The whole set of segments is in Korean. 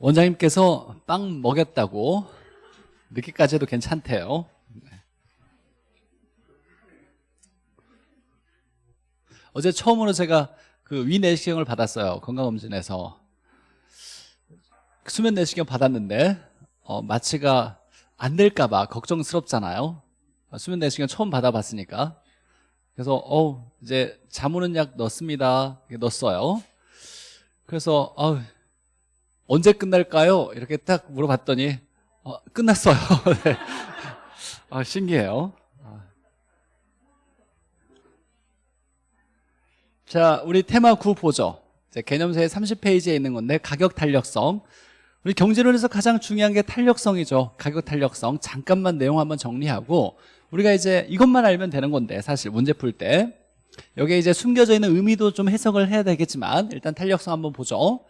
원장님께서 빵 먹였다고 늦게까지 해도 괜찮대요. 어제 처음으로 제가 그 위내시경을 받았어요 건강검진에서. 수면 내시경 받았는데 어, 마취가 안 될까 봐 걱정스럽잖아요. 수면 내시경 처음 받아봤으니까. 그래서 어 이제 잠 오는 약 넣습니다. 넣었어요. 그래서 어, 언제 끝날까요? 이렇게 딱 물어봤더니 어, 끝났어요. 네. 아, 신기해요. 자 우리 테마 9 보죠. 개념서의 30페이지에 있는 건데 가격 탄력성. 우리 경제론에서 가장 중요한 게 탄력성이죠. 가격 탄력성. 잠깐만 내용 한번 정리하고 우리가 이제 이것만 알면 되는 건데 사실 문제 풀 때. 여기에 이제 숨겨져 있는 의미도 좀 해석을 해야 되겠지만 일단 탄력성 한번 보죠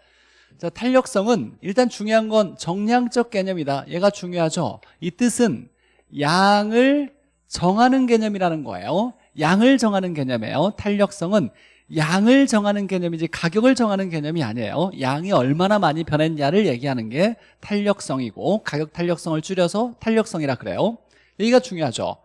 자 탄력성은 일단 중요한 건 정량적 개념이다. 얘가 중요하죠? 이 뜻은 양을 정하는 개념이라는 거예요. 양을 정하는 개념이에요. 탄력성은 양을 정하는 개념이지 가격을 정하는 개념이 아니에요. 양이 얼마나 많이 변했냐를 얘기하는 게 탄력성이고 가격 탄력성을 줄여서 탄력성이라 그래요. 여기가 중요하죠.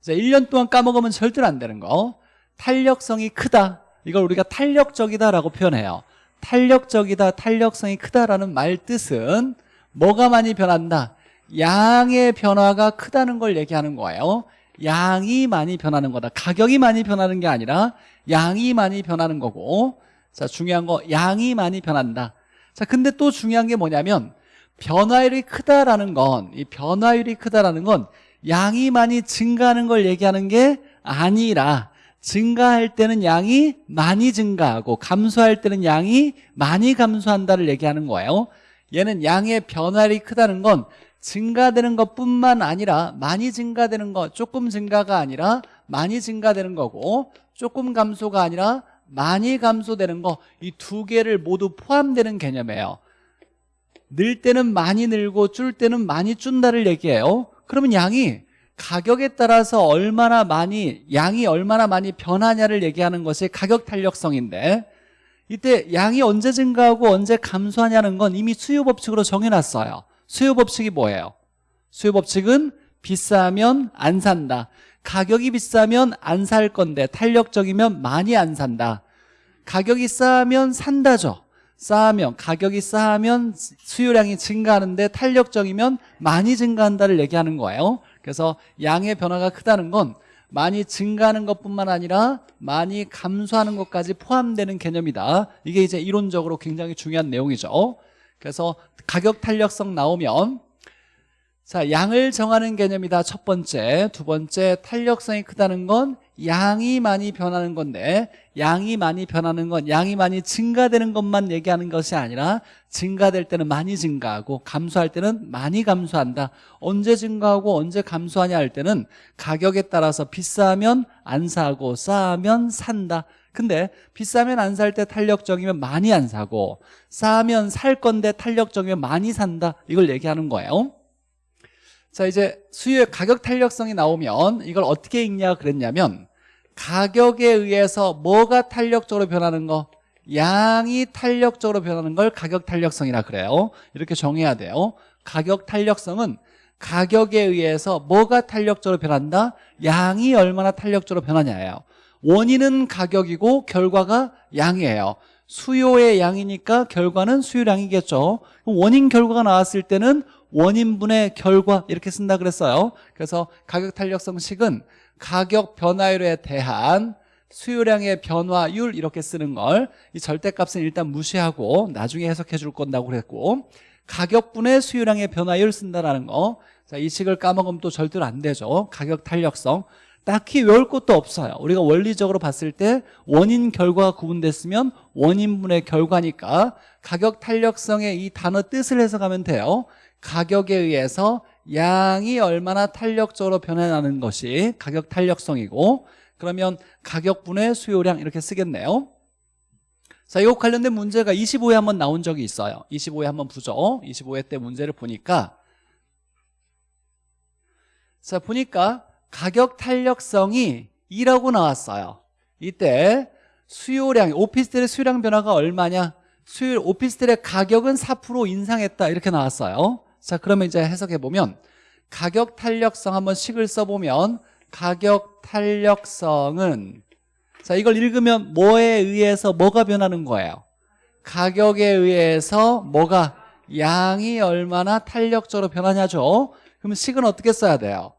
자, 1년 동안 까먹으면 절대로 안 되는 거. 탄력성이 크다. 이걸 우리가 탄력적이다라고 표현해요 탄력적이다 탄력성이 크다라는 말 뜻은 뭐가 많이 변한다? 양의 변화가 크다는 걸 얘기하는 거예요. 양이 많이 변하는 거다. 가격이 많이 변하는 게 아니라 양이 많이 변하는 거고. 자 중요한 거 양이 많이 변한다. 자 근데 또 중요한 게 뭐냐면 변화율이 크다라는 건 이 변화율이 크다라는 건 양이 많이 증가하는 걸 얘기하는 게 아니라 증가할 때는 양이 많이 증가하고 감소할 때는 양이 많이 감소한다를 얘기하는 거예요. 얘는 양의 변화율이 크다는 건 증가되는 것뿐만 아니라 많이 증가되는 것 조금 증가가 아니라 많이 증가되는 거고 조금 감소가 아니라 많이 감소되는 거 이 두 개를 모두 포함되는 개념이에요. 늘 때는 많이 늘고 줄 때는 많이 준다를 얘기해요. 그러면 양이 가격에 따라서 얼마나 많이 양이 얼마나 많이 변하냐를 얘기하는 것이 가격 탄력성인데 이때 양이 언제 증가하고 언제 감소하냐는 건 이미 수요 법칙으로 정해놨어요. 수요 법칙이 뭐예요? 수요 법칙은 비싸면 안 산다. 가격이 비싸면 안 살 건데 탄력적이면 많이 안 산다. 가격이 싸면 산다죠. 싸면 가격이 싸면 수요량이 증가하는데 탄력적이면 많이 증가한다를 얘기하는 거예요 그래서 양의 변화가 크다는 건 많이 증가하는 것뿐만 아니라 많이 감소하는 것까지 포함되는 개념이다. 이게 이제 이론적으로 굉장히 중요한 내용이죠. 그래서 가격 탄력성 나오면 자 양을 정하는 개념이다 첫 번째. 두 번째 탄력성이 크다는 건 양이 많이 변하는 건데 양이 많이 변하는 건 양이 많이 증가되는 것만 얘기하는 것이 아니라 증가될 때는 많이 증가하고 감소할 때는 많이 감소한다. 언제 증가하고 언제 감소하냐 할 때는 가격에 따라서 비싸면 안 사고 싸면 산다. 근데 비싸면 안 살 때 탄력적이면 많이 안 사고 싸면 살 건데 탄력적이면 많이 산다. 이걸 얘기하는 거예요. 자 이제 수요의 가격 탄력성이 나오면 이걸 어떻게 읽냐 그랬냐면 가격에 의해서 뭐가 탄력적으로 변하는 거? 양이 탄력적으로 변하는 걸 가격 탄력성이라 그래요. 이렇게 정해야 돼요. 가격 탄력성은 가격에 의해서 뭐가 탄력적으로 변한다? 양이 얼마나 탄력적으로 변하냐예요. 원인은 가격이고 결과가 양이에요. 수요의 양이니까 결과는 수요량이겠죠. 원인 결과가 나왔을 때는 원인분의 결과 이렇게 쓴다 그랬어요. 그래서 가격 탄력성식은 가격 변화율에 대한 수요량의 변화율 이렇게 쓰는 걸 이 절대값은 일단 무시하고 나중에 해석해 줄 건다고 그랬고 가격분의 수요량의 변화율 쓴다라는 거. 자, 이 식을 까먹으면 또 절대로 안 되죠. 가격 탄력성. 딱히 외울 것도 없어요. 우리가 원리적으로 봤을 때 원인 결과가 구분됐으면 원인분의 결과니까 가격 탄력성의 이 단어 뜻을 해석하면 돼요. 가격에 의해서 양이 얼마나 탄력적으로 변해나는 것이 가격 탄력성이고 그러면 가격분의 수요량 이렇게 쓰겠네요. 자, 이거 관련된 문제가 25회 한번 나온 적이 있어요. 25회 한번 보죠. 25회 때 문제를 보니까 자, 보니까 가격 탄력성이 2라고 나왔어요. 이때 수요량, 오피스텔의 수요량 변화가 얼마냐? 수요일 오피스텔의 가격은 4% 인상했다. 이렇게 나왔어요 자 그러면 이제 해석해 보면 가격 탄력성 한번 식을 써보면 가격 탄력성은 자 이걸 읽으면 뭐에 의해서 뭐가 변하는 거예요? 가격에 의해서 뭐가 양이 얼마나 탄력적으로 변하냐죠. 그러면 식은 어떻게 써야 돼요?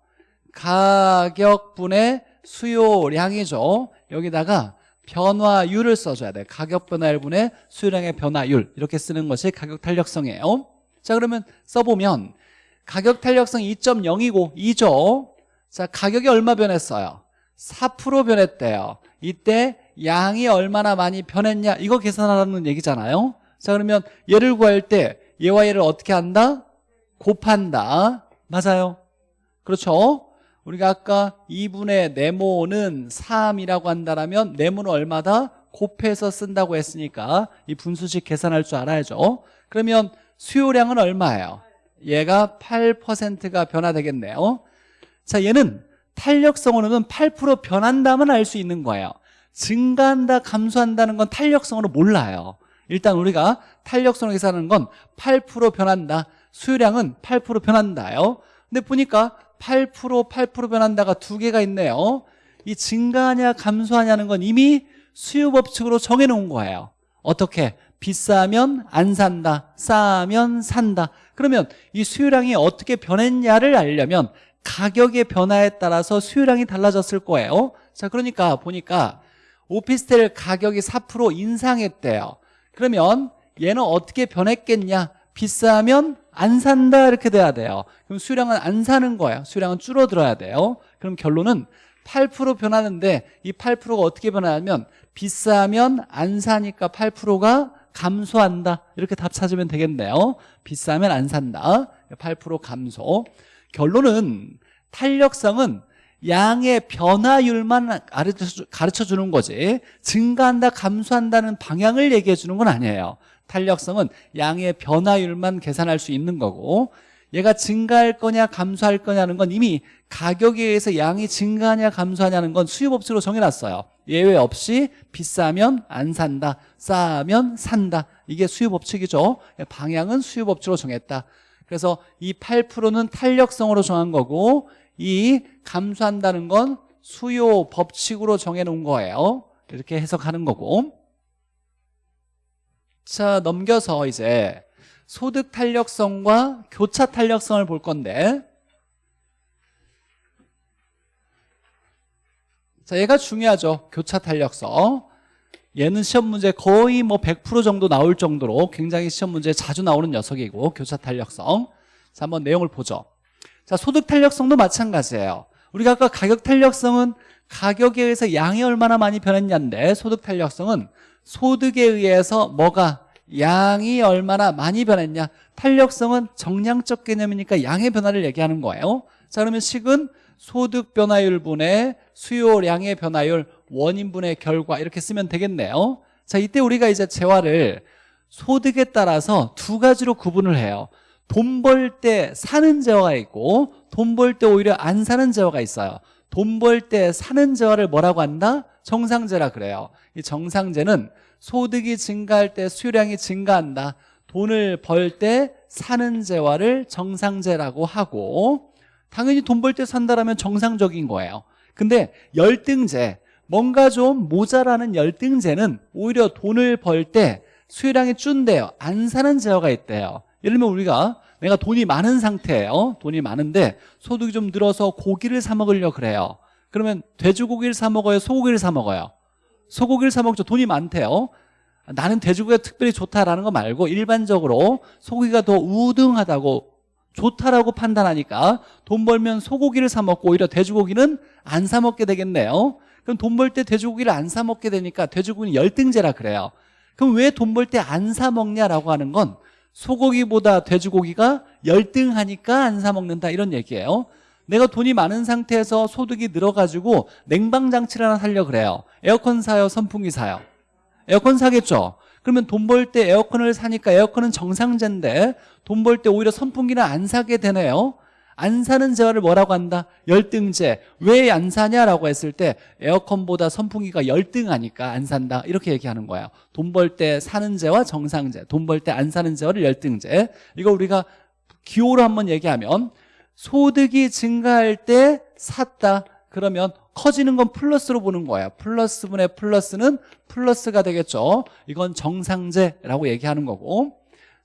가격분의 수요량이죠. 여기다가 변화율을 써줘야 돼요 가격 변화율분의 수요량의 변화율. 이렇게 쓰는 것이 가격 탄력성이에요 자 그러면 써보면 가격 탄력성 2.0이고 2죠? 자 가격이 얼마 변했어요? 4% 변했대요. 이때 양이 얼마나 많이 변했냐 이거 계산하라는 얘기잖아요. 자 그러면 얘를 구할 때 얘와 얘를 어떻게 한다? 곱한다. 맞아요? 그렇죠? 우리가 아까 2분의 네모는 3이라고 한다면 네모는 얼마다? 곱해서 쓴다고 했으니까 이 분수식 계산할 줄 알아야죠. 그러면 수요량은 얼마예요? 얘가 8%가 변화되겠네요. 자 얘는 탄력성으로는 8% 변한다면 알 수 있는 거예요. 증가한다 감소한다는 건 탄력성으로 몰라요. 일단 우리가 탄력성을 계산하는 건 8% 변한다. 수요량은 8% 변한다요. 근데 보니까 8% 8% 변한다가 두 개가 있네요. 이 증가하냐 감소하냐는 건 이미 수요 법칙으로 정해놓은 거예요. 어떻게? 비싸면 안 산다 싸면 산다. 그러면 이 수요량이 어떻게 변했냐를 알려면 가격의 변화에 따라서 수요량이 달라졌을 거예요. 자 그러니까 보니까 오피스텔 가격이 4% 인상했대요. 그러면 얘는 어떻게 변했겠냐? 비싸면 안 산다 이렇게 돼야 돼요. 그럼 수량은 안 사는 거예요. 수량은 줄어들어야 돼요. 그럼 결론은 8% 변하는데 이 8%가 어떻게 변하냐면 비싸면 안 사니까 8%가 감소한다. 이렇게 답 찾으면 되겠네요. 비싸면 안 산다. 8% 감소. 결론은 탄력성은 양의 변화율만 가르쳐 주는 거지. 증가한다 감소한다는 방향을 얘기해 주는 건 아니에요. 탄력성은 양의 변화율만 계산할 수 있는 거고 얘가 증가할 거냐 감소할 거냐는 건 이미 가격에 의해서 양이 증가하냐 감소하냐는 건 수요법칙으로 정해놨어요. 예외 없이 비싸면 안 산다 싸면 산다. 이게 수요법칙이죠. 방향은 수요법칙으로 정했다. 그래서 이 8%는 탄력성으로 정한 거고 이 감소한다는 건 수요 법칙으로 정해놓은 거예요. 이렇게 해석하는 거고. 자 넘겨서 이제 소득 탄력성과 교차 탄력성을 볼 건데. 자 얘가 중요하죠. 교차 탄력성. 얘는 시험 문제 거의 뭐 100% 정도 나올 정도로 굉장히 시험 문제에 자주 나오는 녀석이고 교차 탄력성. 자 한번 내용을 보죠. 자 소득 탄력성도 마찬가지예요. 우리가 아까 가격 탄력성은 가격에 의해서 양이 얼마나 많이 변했냐인데 소득 탄력성은 소득에 의해서 뭐가 양이 얼마나 많이 변했냐? 탄력성은 정량적 개념이니까 양의 변화를 얘기하는 거예요. 자 그러면 식은 소득 변화율 분의 수요량의 변화율 원인분의 결과 이렇게 쓰면 되겠네요. 자 이때 우리가 이제 재화를 소득에 따라서 두 가지로 구분을 해요. 돈 벌 때 사는 재화가 있고 돈 벌 때 오히려 안 사는 재화가 있어요. 돈 벌 때 사는 재화를 뭐라고 한다? 정상재라 그래요. 이 정상재는 소득이 증가할 때 수요량이 증가한다. 돈을 벌 때 사는 재화를 정상재라고 하고 당연히 돈 벌 때 산다라면 정상적인 거예요. 근데 열등재 뭔가 좀 모자라는 열등재는 오히려 돈을 벌 때 수요량이 준대요. 안 사는 재화가 있대요. 예를 들면 우리가 내가 돈이 많은 상태예요. 돈이 많은데 소득이 좀 늘어서 고기를 사 먹으려 그래요. 그러면 돼지고기를 사 먹어요? 소고기를 사 먹어요 소고기를 사 먹죠. 돈이 많대요. 나는 돼지고기가 특별히 좋다라는 거 말고 일반적으로 소고기가 더 우등하다고 좋다라고 판단하니까 돈 벌면 소고기를 사 먹고 오히려 돼지고기는 안 사 먹게 되겠네요. 그럼 돈 벌 때 돼지고기를 안 사 먹게 되니까 돼지고기는 열등제라 그래요. 그럼 왜 돈 벌 때 안 사 먹냐라고 하는 건 소고기보다 돼지고기가 열등하니까 안 사 먹는다 이런 얘기예요 내가 돈이 많은 상태에서 소득이 늘어가지고 냉방장치를 하나 살려 그래요 에어컨 사요 선풍기 사요 에어컨 사겠죠 그러면 돈 벌 때 에어컨을 사니까 에어컨은 정상제인데 돈 벌 때 오히려 선풍기는 안 사게 되네요 안 사는 재화를 뭐라고 한다? 열등제. 왜 안 사냐라고 했을 때 에어컨보다 선풍기가 열등하니까 안 산다. 이렇게 얘기하는 거예요. 돈 벌 때 사는 재와 정상재. 돈벌 때 안 사는 재화를 열등제. 이거 우리가 기호로 한번 얘기하면 소득이 증가할 때 샀다. 그러면 커지는 건 플러스로 보는 거예요. 플러스분의 플러스는 플러스가 되겠죠. 이건 정상재라고 얘기하는 거고.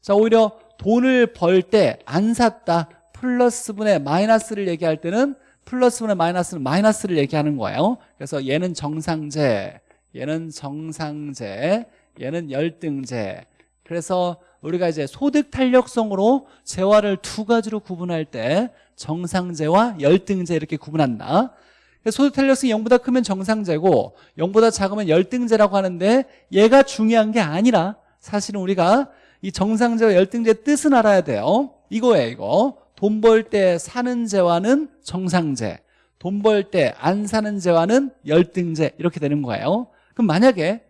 자, 오히려 돈을 벌 때 안 샀다. 플러스분의 마이너스를 얘기할 때는 플러스분의 마이너스는 마이너스를 얘기하는 거예요. 그래서 얘는 정상재, 얘는 정상재, 얘는 열등재. 그래서 우리가 이제 소득 탄력성으로 재화를 두 가지로 구분할 때 정상재와 열등재 이렇게 구분한다. 소득 탄력성이 0보다 크면 정상재고 0보다 작으면 열등재라고 하는데 얘가 중요한 게 아니라 사실은 우리가 이 정상재와 열등재 뜻은 알아야 돼요. 이거예요, 이거. 돈 벌 때 사는 재화는 정상재. 돈 벌 때 안 사는 재화는 열등재. 이렇게 되는 거예요. 그럼 만약에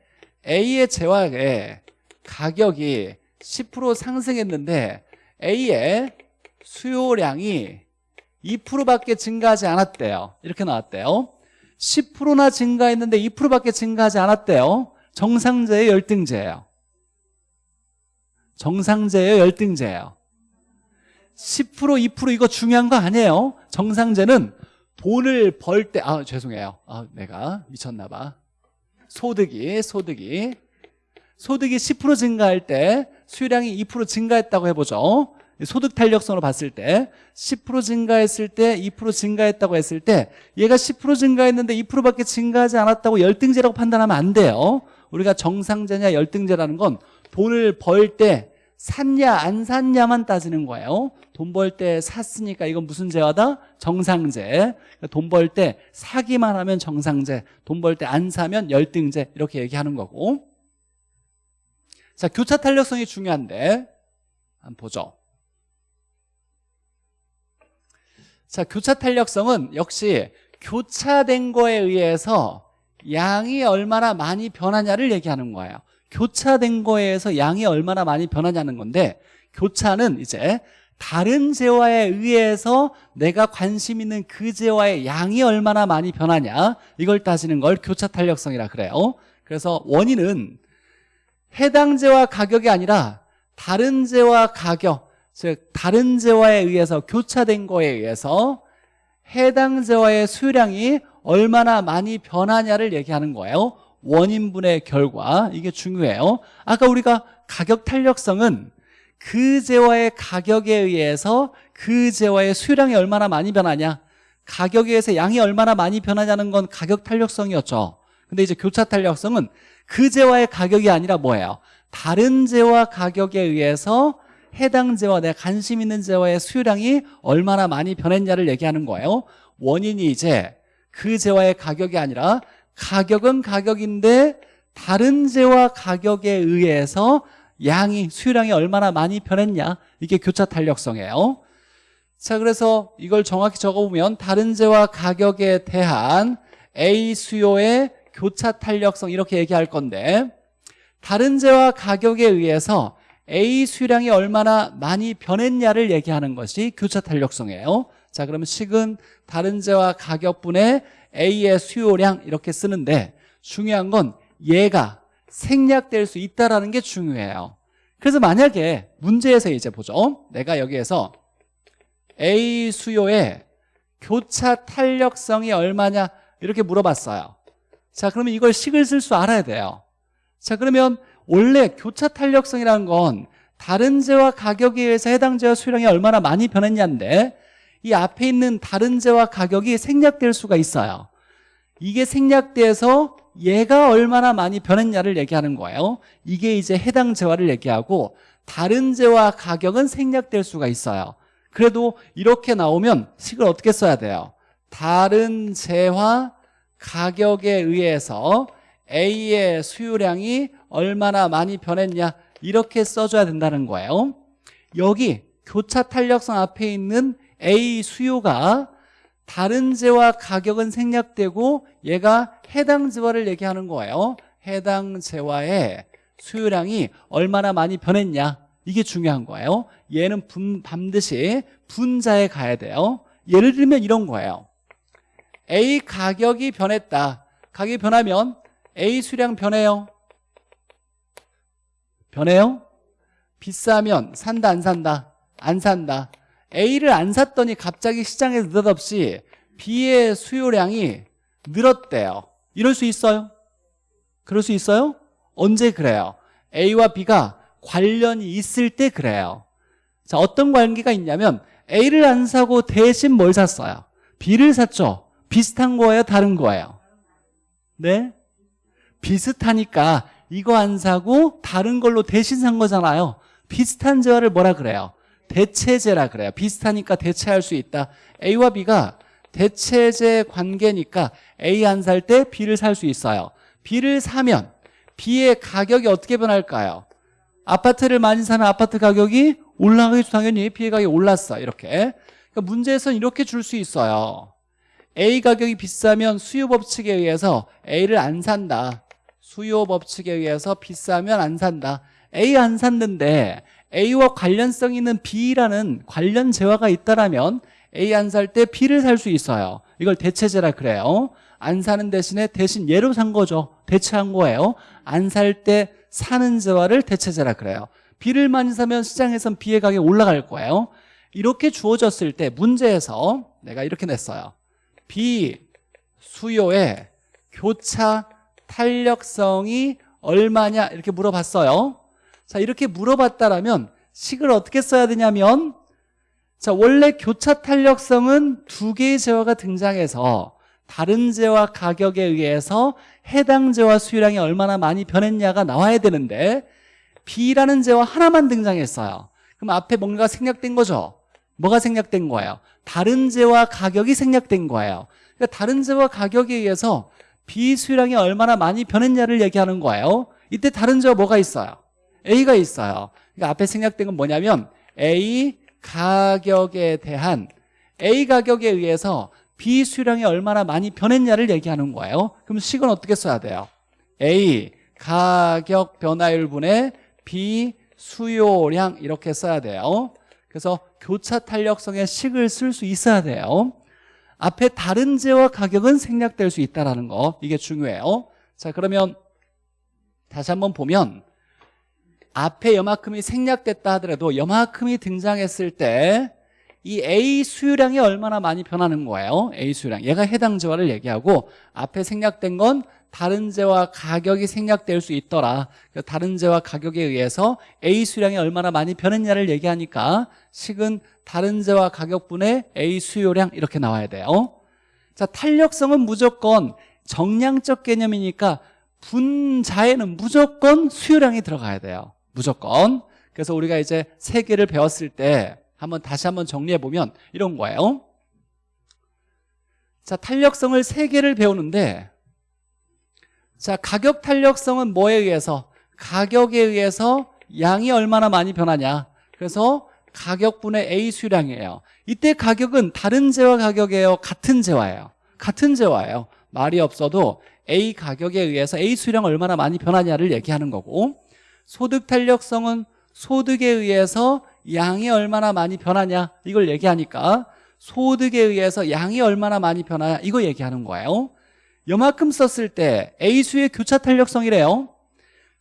A의 재화의 가격이 10% 상승했는데 A의 수요량이 2%밖에 증가하지 않았대요. 이렇게 나왔대요. 10%나 증가했는데 2%밖에 증가하지 않았대요. 정상재의 열등재예요. 정상재의 열등재예요. 10% 2% 이거 중요한 거 아니에요. 정상재는 돈을 벌 때 아 죄송해요. 아 내가 미쳤나 봐. 소득이 소득이 소득이 10% 증가할 때 수요량이 2% 증가했다고 해보죠. 소득 탄력성으로 봤을 때 10% 증가했을 때 2% 증가했다고 했을 때 얘가 10% 증가했는데 2%밖에 증가하지 않았다고 열등제라고 판단하면 안 돼요. 우리가 정상제냐 열등제라는 건 돈을 벌 때 샀냐 안 샀냐만 따지는 거예요. 돈 벌 때 샀으니까 이건 무슨 제화다? 정상제. 돈 벌 때 사기만 하면 정상제. 돈 벌 때 안 사면 열등제. 이렇게 얘기하는 거고. 자, 교차 탄력성이 중요한데 한번 보죠. 자, 교차 탄력성은 역시 교차된 거에 의해서 양이 얼마나 많이 변하냐를 얘기하는 거예요. 교차된 거에 의해서 양이 얼마나 많이 변하냐는 건데 교차는 이제 다른 재화에 의해서 내가 관심 있는 그 재화의 양이 얼마나 많이 변하냐 이걸 따지는 걸 교차 탄력성이라 그래요. 그래서 원인은 해당 재화 가격이 아니라 다른 재화 가격 즉 다른 재화에 의해서 교차된 거에 의해서 해당 재화의 수량이 얼마나 많이 변하냐를 얘기하는 거예요. 원인분의 결과. 이게 중요해요. 아까 우리가 가격 탄력성은 그 재화의 가격에 의해서 그 재화의 수량이 얼마나 많이 변하냐 가격에 의해서 양이 얼마나 많이 변하냐는 건 가격 탄력성이었죠. 근데 이제 교차 탄력성은 그 재화의 가격이 아니라 뭐예요? 다른 재화 가격에 의해서 해당 재화, 내가 관심 있는 재화의 수요량이 얼마나 많이 변했냐를 얘기하는 거예요. 원인이 이제 그 재화의 가격이 아니라 가격은 가격인데 다른 재화 가격에 의해서 양이 수요량이 얼마나 많이 변했냐? 이게 교차 탄력성이에요. 자 그래서 이걸 정확히 적어보면 다른 재화 가격에 대한 A 수요의 교차 탄력성 이렇게 얘기할 건데 다른 재화 가격에 의해서 A 수량이 얼마나 많이 변했냐를 얘기하는 것이 교차 탄력성이에요. 자 그러면 식은 다른 재화 가격분의 A의 수요량 이렇게 쓰는데 중요한 건 얘가 생략될 수 있다는 게 중요해요. 그래서 만약에 문제에서 이제 보죠. 내가 여기에서 A 수요의 교차 탄력성이 얼마냐 이렇게 물어봤어요 자 그러면 이걸 식을 쓸줄 알아야 돼요. 자 그러면 원래 교차 탄력성이라는 건 다른 재와 가격에 의해서 해당 재와 수량이 얼마나 많이 변했냐인데 이 앞에 있는 다른 재와 가격이 생략될 수가 있어요. 이게 생략돼서 얘가 얼마나 많이 변했냐를 얘기하는 거예요. 이게 이제 해당 재화를 얘기하고 다른 재와 가격은 생략될 수가 있어요. 그래도 이렇게 나오면 식을 어떻게 써야 돼요? 다른 재화 가격에 의해서 A의 수요량이 얼마나 많이 변했냐 이렇게 써줘야 된다는 거예요. 여기 교차 탄력성 앞에 있는 A 수요가 다른 재화 가격은 생략되고 얘가 해당 재화를 얘기하는 거예요. 해당 재화의 수요량이 얼마나 많이 변했냐 이게 중요한 거예요. 얘는 분, 반드시 분자에 가야 돼요. 예를 들면 이런 거예요 A 가격이 변했다 가격이 변하면 A 수량 변해요 변해요? 비싸면 산다 안 산다? 안 산다 A를 안 샀더니 갑자기 시장에서 느닷없이 B의 수요량이 늘었대요 이럴 수 있어요? 그럴 수 있어요? 언제 그래요? A와 B가 관련이 있을 때 그래요 자 어떤 관계가 있냐면 A를 안 사고 대신 뭘 샀어요? B를 샀죠? 비슷한 거예요? 다른 거예요? 네? 비슷하니까 이거 안 사고 다른 걸로 대신 산 거잖아요 비슷한 재화를 뭐라 그래요? 대체재라 그래요 비슷하니까 대체할 수 있다 A와 B가 대체재 관계니까 A 안 살 때 B를 살 수 있어요 B를 사면 B의 가격이 어떻게 변할까요? 아파트를 많이 사면 아파트 가격이 올라가겠죠 당연히 B의 가격이 올랐어 이렇게 그러니까 문제에서는 이렇게 줄 수 있어요 A 가격이 비싸면 수요 법칙에 의해서 A를 안 산다. 수요 법칙에 의해서 비싸면 안 산다. A 안 샀는데 A와 관련성 있는 B라는 관련 재화가 있다라면 A 안 살 때 B를 살 수 있어요. 이걸 대체재라 그래요. 안 사는 대신에 대신 얘로 산 거죠. 대체한 거예요. 안 살 때 사는 재화를 대체재라 그래요. B를 많이 사면 시장에선 B의 가격이 올라갈 거예요. 이렇게 주어졌을 때 문제에서 내가 이렇게 냈어요 B 수요의 교차 탄력성이 얼마냐? 이렇게 물어봤어요. 자 이렇게 물어봤다라면 식을 어떻게 써야 되냐면 자 원래 교차 탄력성은 두 개의 재화가 등장해서 다른 재화 가격에 의해서 해당 재화 수요량이 얼마나 많이 변했냐가 나와야 되는데 B라는 재화 하나만 등장했어요. 그럼 앞에 뭔가 생략된 거죠? 뭐가 생략된 거예요? 다른 재화 가격이 생략된 거예요. 그러니까 다른 재화 가격에 의해서 B 수요량이 얼마나 많이 변했냐를 얘기하는 거예요. 이때 다른 재화 뭐가 있어요? A가 있어요. 그러니까 앞에 생략된 건 뭐냐면 A 가격에 대한 A 가격에 의해서 B 수량이 얼마나 많이 변했냐를 얘기하는 거예요. 그럼 식은 어떻게 써야 돼요? A 가격 변화율 분의 B 수요량 이렇게 써야 돼요 그래서 교차 탄력성의 식을 쓸 수 있어야 돼요. 앞에 다른 재와 가격은 생략될 수 있다는 거. 이게 중요해요. 자 그러면 다시 한번 보면 앞에 여만큼이 생략됐다 하더라도 여만큼이 등장했을 때 이 A 수요량이 얼마나 많이 변하는 거예요? A 수요량. 얘가 해당 재화를 얘기하고 앞에 생략된 건 다른 재화 가격이 생략될 수 있더라. 다른 재화 가격에 의해서 A 수요량이 얼마나 많이 변했냐를 얘기하니까 식은 다른 재화 가격분의 A 수요량 이렇게 나와야 돼요. 자 탄력성은 무조건 정량적 개념이니까 분자에는 무조건 수요량이 들어가야 돼요. 무조건. 그래서 우리가 이제 세 개를 배웠을 때 한번 다시 한번 정리해 보면 이런 거예요. 자 탄력성을 세 개를 배우는데 자 가격 탄력성은 뭐에 의해서? 가격에 의해서 양이 얼마나 많이 변하냐? 그래서 가격분의 A 수량이에요. 이때 가격은 다른 재화 가격이에요? 같은 재화예요. 같은 재화예요. 말이 없어도 A 가격에 의해서 A 수량 얼마나 많이 변하냐를 얘기하는 거고 소득 탄력성은 소득에 의해서 양이 얼마나 많이 변하냐? 이걸 얘기하니까 소득에 의해서 양이 얼마나 많이 변하냐? 이거 얘기하는 거예요 요만큼 썼을 때 A수의 교차 탄력성이래요.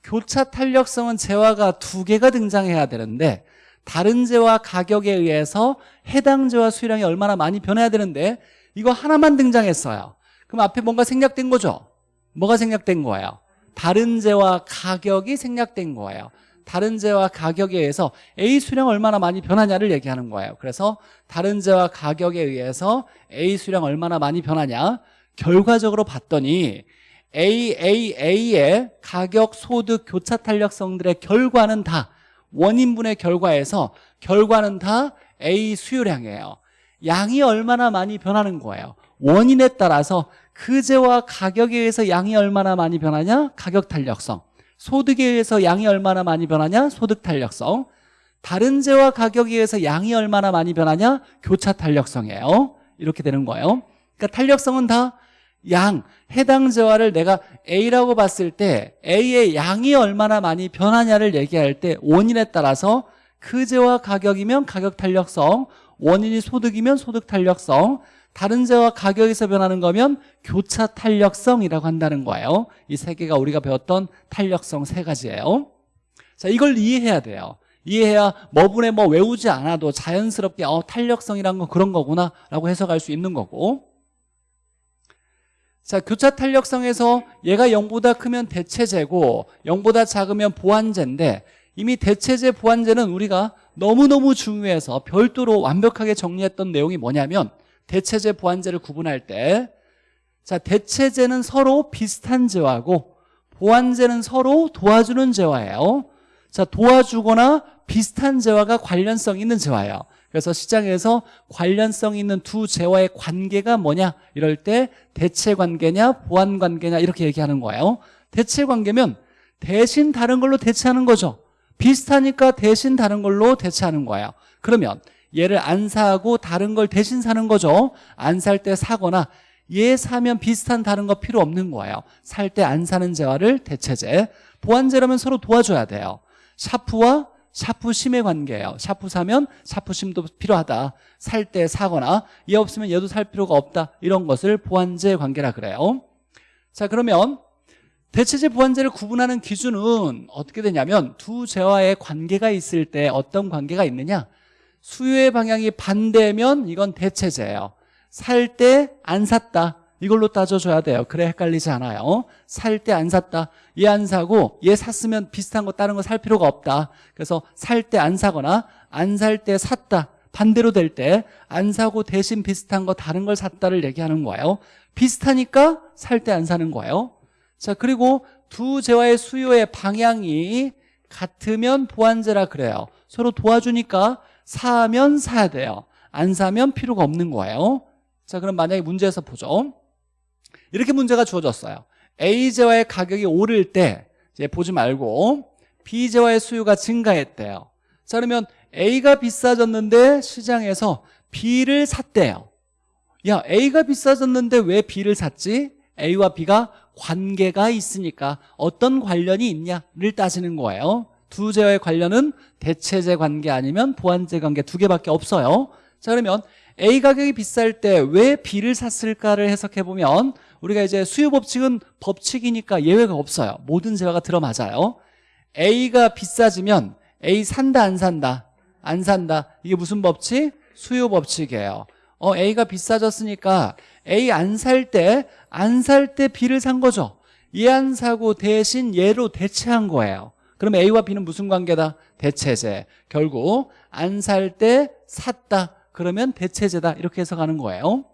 교차 탄력성은 재화가 두 개가 등장해야 되는데 다른 재화 가격에 의해서 해당 재화 수량이 얼마나 많이 변해야 되는데 이거 하나만 등장했어요. 그럼 앞에 뭔가 생략된 거죠? 뭐가 생략된 거예요? 다른 재화 가격이 생략된 거예요. 다른 재화 가격에 의해서 A 수량 얼마나 많이 변하냐를 얘기하는 거예요. 그래서 다른 재화 가격에 의해서 A 수량 얼마나 많이 변하냐 결과적으로 봤더니 A, A, A의 가격, 소득, 교차 탄력성들의 결과는 다 원인분의 결과에서 결과는 다 A 수요량이에요 양이 얼마나 많이 변하는 거예요 원인에 따라서 그 재와 가격에 의해서 양이 얼마나 많이 변하냐? 가격 탄력성 소득에 의해서 양이 얼마나 많이 변하냐? 소득 탄력성 다른 재와 가격에 의해서 양이 얼마나 많이 변하냐? 교차 탄력성이에요 이렇게 되는 거예요 그러니까 탄력성은 다 양 해당 재화를 내가 A라고 봤을 때 A의 양이 얼마나 많이 변하냐를 얘기할 때 원인에 따라서 그 재화 가격이면 가격 탄력성 원인이 소득이면 소득 탄력성 다른 재화 가격에서 변하는 거면 교차 탄력성이라고 한다는 거예요. 이 세 개가 우리가 배웠던 탄력성 세 가지예요. 자 이걸 이해해야 돼요. 이해해야 뭐분에 뭐 외우지 않아도 자연스럽게 어 탄력성이란 건 그런 거구나 라고 해석할 수 있는 거고 자 교차 탄력성에서 얘가 0보다 크면 대체제고 0보다 작으면 보완제인데 이미 대체제 보완제는 우리가 너무너무 중요해서 별도로 완벽하게 정리했던 내용이 뭐냐면 대체제 보완제를 구분할 때 자, 대체제는 서로 비슷한 재화고 보완제는 서로 도와주는 재화예요. 자, 도와주거나 비슷한 재화가 관련성 있는 재화예요. 그래서 시장에서 관련성 있는 두 재화의 관계가 뭐냐 이럴 때 대체 관계냐 보완 관계냐 이렇게 얘기하는 거예요. 대체 관계면 대신 다른 걸로 대체하는 거죠. 비슷하니까 대신 다른 걸로 대체하는 거예요. 그러면 얘를 안 사고 다른 걸 대신 사는 거죠. 안 살 때 사거나 얘 사면 비슷한 다른 거 필요 없는 거예요. 살 때 안 사는 재화를 대체제. 보완제라면 서로 도와줘야 돼요. 샤프와 샤프심의 관계예요. 샤프 사면 샤프심도 필요하다. 살 때 사거나 얘 없으면 얘도 살 필요가 없다. 이런 것을 보완제 관계라 그래요. 자 그러면 대체제 보완제를 구분하는 기준은 어떻게 되냐면 두 재화의 관계가 있을 때 어떤 관계가 있느냐 수요의 방향이 반대면 이건 대체제예요 살 때 안 샀다 이걸로 따져줘야 돼요. 그래 헷갈리지 않아요. 살때 안 샀다. 얘 안 사고 얘 샀으면 비슷한 거 다른 거 살 필요가 없다. 그래서 살 때 안 사거나 안 살 때 샀다. 반대로 될 때 안 사고 대신 비슷한 거 다른 걸 샀다를 얘기하는 거예요. 비슷하니까 살 때 안 사는 거예요. 자 그리고 두 재화의 수요의 방향이 같으면 보완제라 그래요. 서로 도와주니까 사면 사야 돼요. 안 사면 필요가 없는 거예요. 자 그럼 만약에 문제에서 보죠 이렇게 문제가 주어졌어요. A재화의 가격이 오를 때 이제 보지 말고 B재화의 수요가 증가했대요. 자 그러면 A가 비싸졌는데 시장에서 B를 샀대요. 야 A가 비싸졌는데 왜 B를 샀지? A와 B가 관계가 있으니까 어떤 관련이 있냐를 따지는 거예요. 두 재와의 관련은 대체제 관계 아니면 보완제 관계 두 개밖에 없어요. 자 그러면 A 가격이 비쌀 때 왜 B를 샀을까를 해석해보면 우리가 이제 수요 법칙은 법칙이니까 예외가 없어요. 모든 재화가 들어맞아요. A가 비싸지면 A 산다 안 산다? 안 산다. 이게 무슨 법칙? 수요 법칙이에요. 어 A가 비싸졌으니까 A 안 살 때 안 살 때 B를 산 거죠. 얘 안 사고 대신 얘로 대체한 거예요. 그럼 A와 B는 무슨 관계다? 대체제. 결국 안 살 때 샀다. 그러면 대체제다. 이렇게 해석하는 거예요.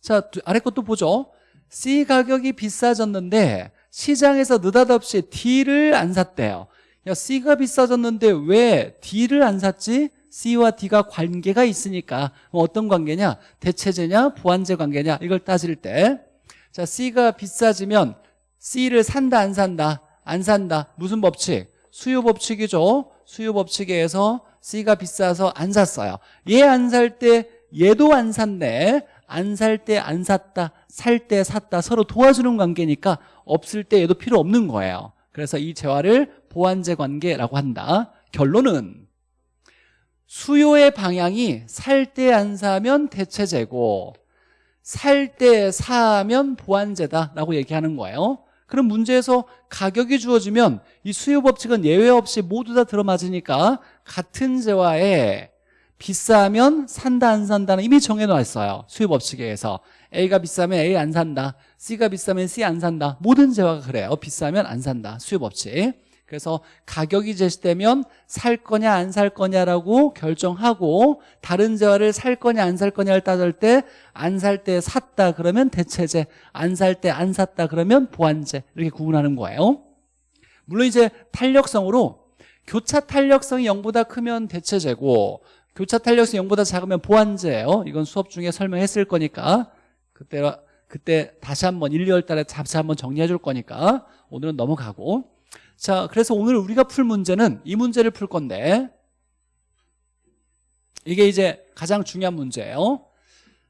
자 아래 것도 보죠 C 가격이 비싸졌는데 시장에서 느닷없이 D를 안 샀대요 야 C가 비싸졌는데 왜 D를 안 샀지? C와 D가 관계가 있으니까 뭐 어떤 관계냐? 대체제냐? 보완제 관계냐? 이걸 따질 때 자, C가 비싸지면 C를 산다 안 산다? 안 산다. 무슨 법칙? 수요 법칙이죠. 수요 법칙에 의해서 C가 비싸서 안 샀어요. 얘 안 살 때 얘도 안 샀네. 안 살 때 안 샀다. 살 때 샀다. 서로 도와주는 관계니까 없을 때 얘도 필요 없는 거예요. 그래서 이 재화를 보완제 관계라고 한다. 결론은 수요의 방향이 살 때 안 사면 대체제고 살 때 사면 보완제다라고 얘기하는 거예요. 그럼 문제에서 가격이 주어지면 이 수요 법칙은 예외 없이 모두 다 들어맞으니까 같은 재화에 비싸면 산다 안 산다는 이미 정해놓았어요. 의해서. A가 비싸면 A 안 산다. C가 비싸면 C 안 산다. 모든 재화가 그래요. 비싸면 안 산다. 법칙. 그래서 가격이 제시되면 살 거냐 안 살 거냐라고 결정하고 다른 재화를 살 거냐 안 살 거냐를 따질 때 안 살 때 샀다 그러면 대체제 안살 때 안 샀다 그러면 보완제 이렇게 구분하는 거예요. 물론 이제 탄력성으로 교차 탄력성이 0보다 크면 대체재고 교차 탄력성이 0보다 작으면 보완재예요. 이건 수업 중에 설명했을 거니까. 그때 그때 다시 한번 1, 2월 달에 다시 한번 정리해 줄 거니까 오늘은 넘어가고. 자, 그래서 오늘 우리가 풀 문제는 이 문제를 풀 건데 이게 이제 가장 중요한 문제예요.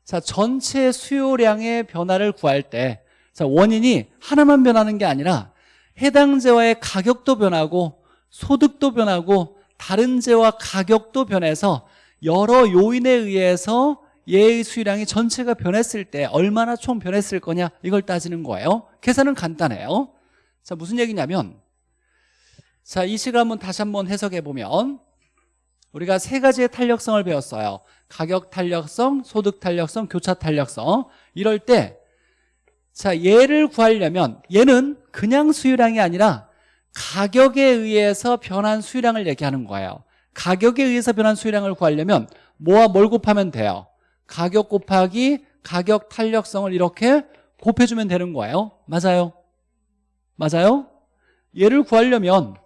자, 전체 수요량의 변화를 구할 때 자 원인이 하나만 변하는 게 아니라 해당 재화의 가격도 변하고 소득도 변하고 다른 재화 가격도 변해서 여러 요인에 의해서 얘의 수유량이 전체가 변했을 때 얼마나 총 변했을 거냐 이걸 따지는 거예요. 계산은 간단해요. 자 무슨 얘기냐면 자 이 식을 한번 다시 한번 해석해 보면 우리가 세 가지의 탄력성을 배웠어요. 가격 탄력성, 소득 탄력성, 교차 탄력성. 이럴 때 자 얘를 구하려면 얘는 그냥 수유량이 아니라 가격에 의해서 변한 수유량을 얘기하는 거예요 가격에 의해서 변한 수유량을 구하려면 뭐와 뭘 곱하면 돼요? 가격 곱하기 가격 탄력성을 이렇게 곱해주면 되는 거예요. 맞아요? 맞아요? 얘를 구하려면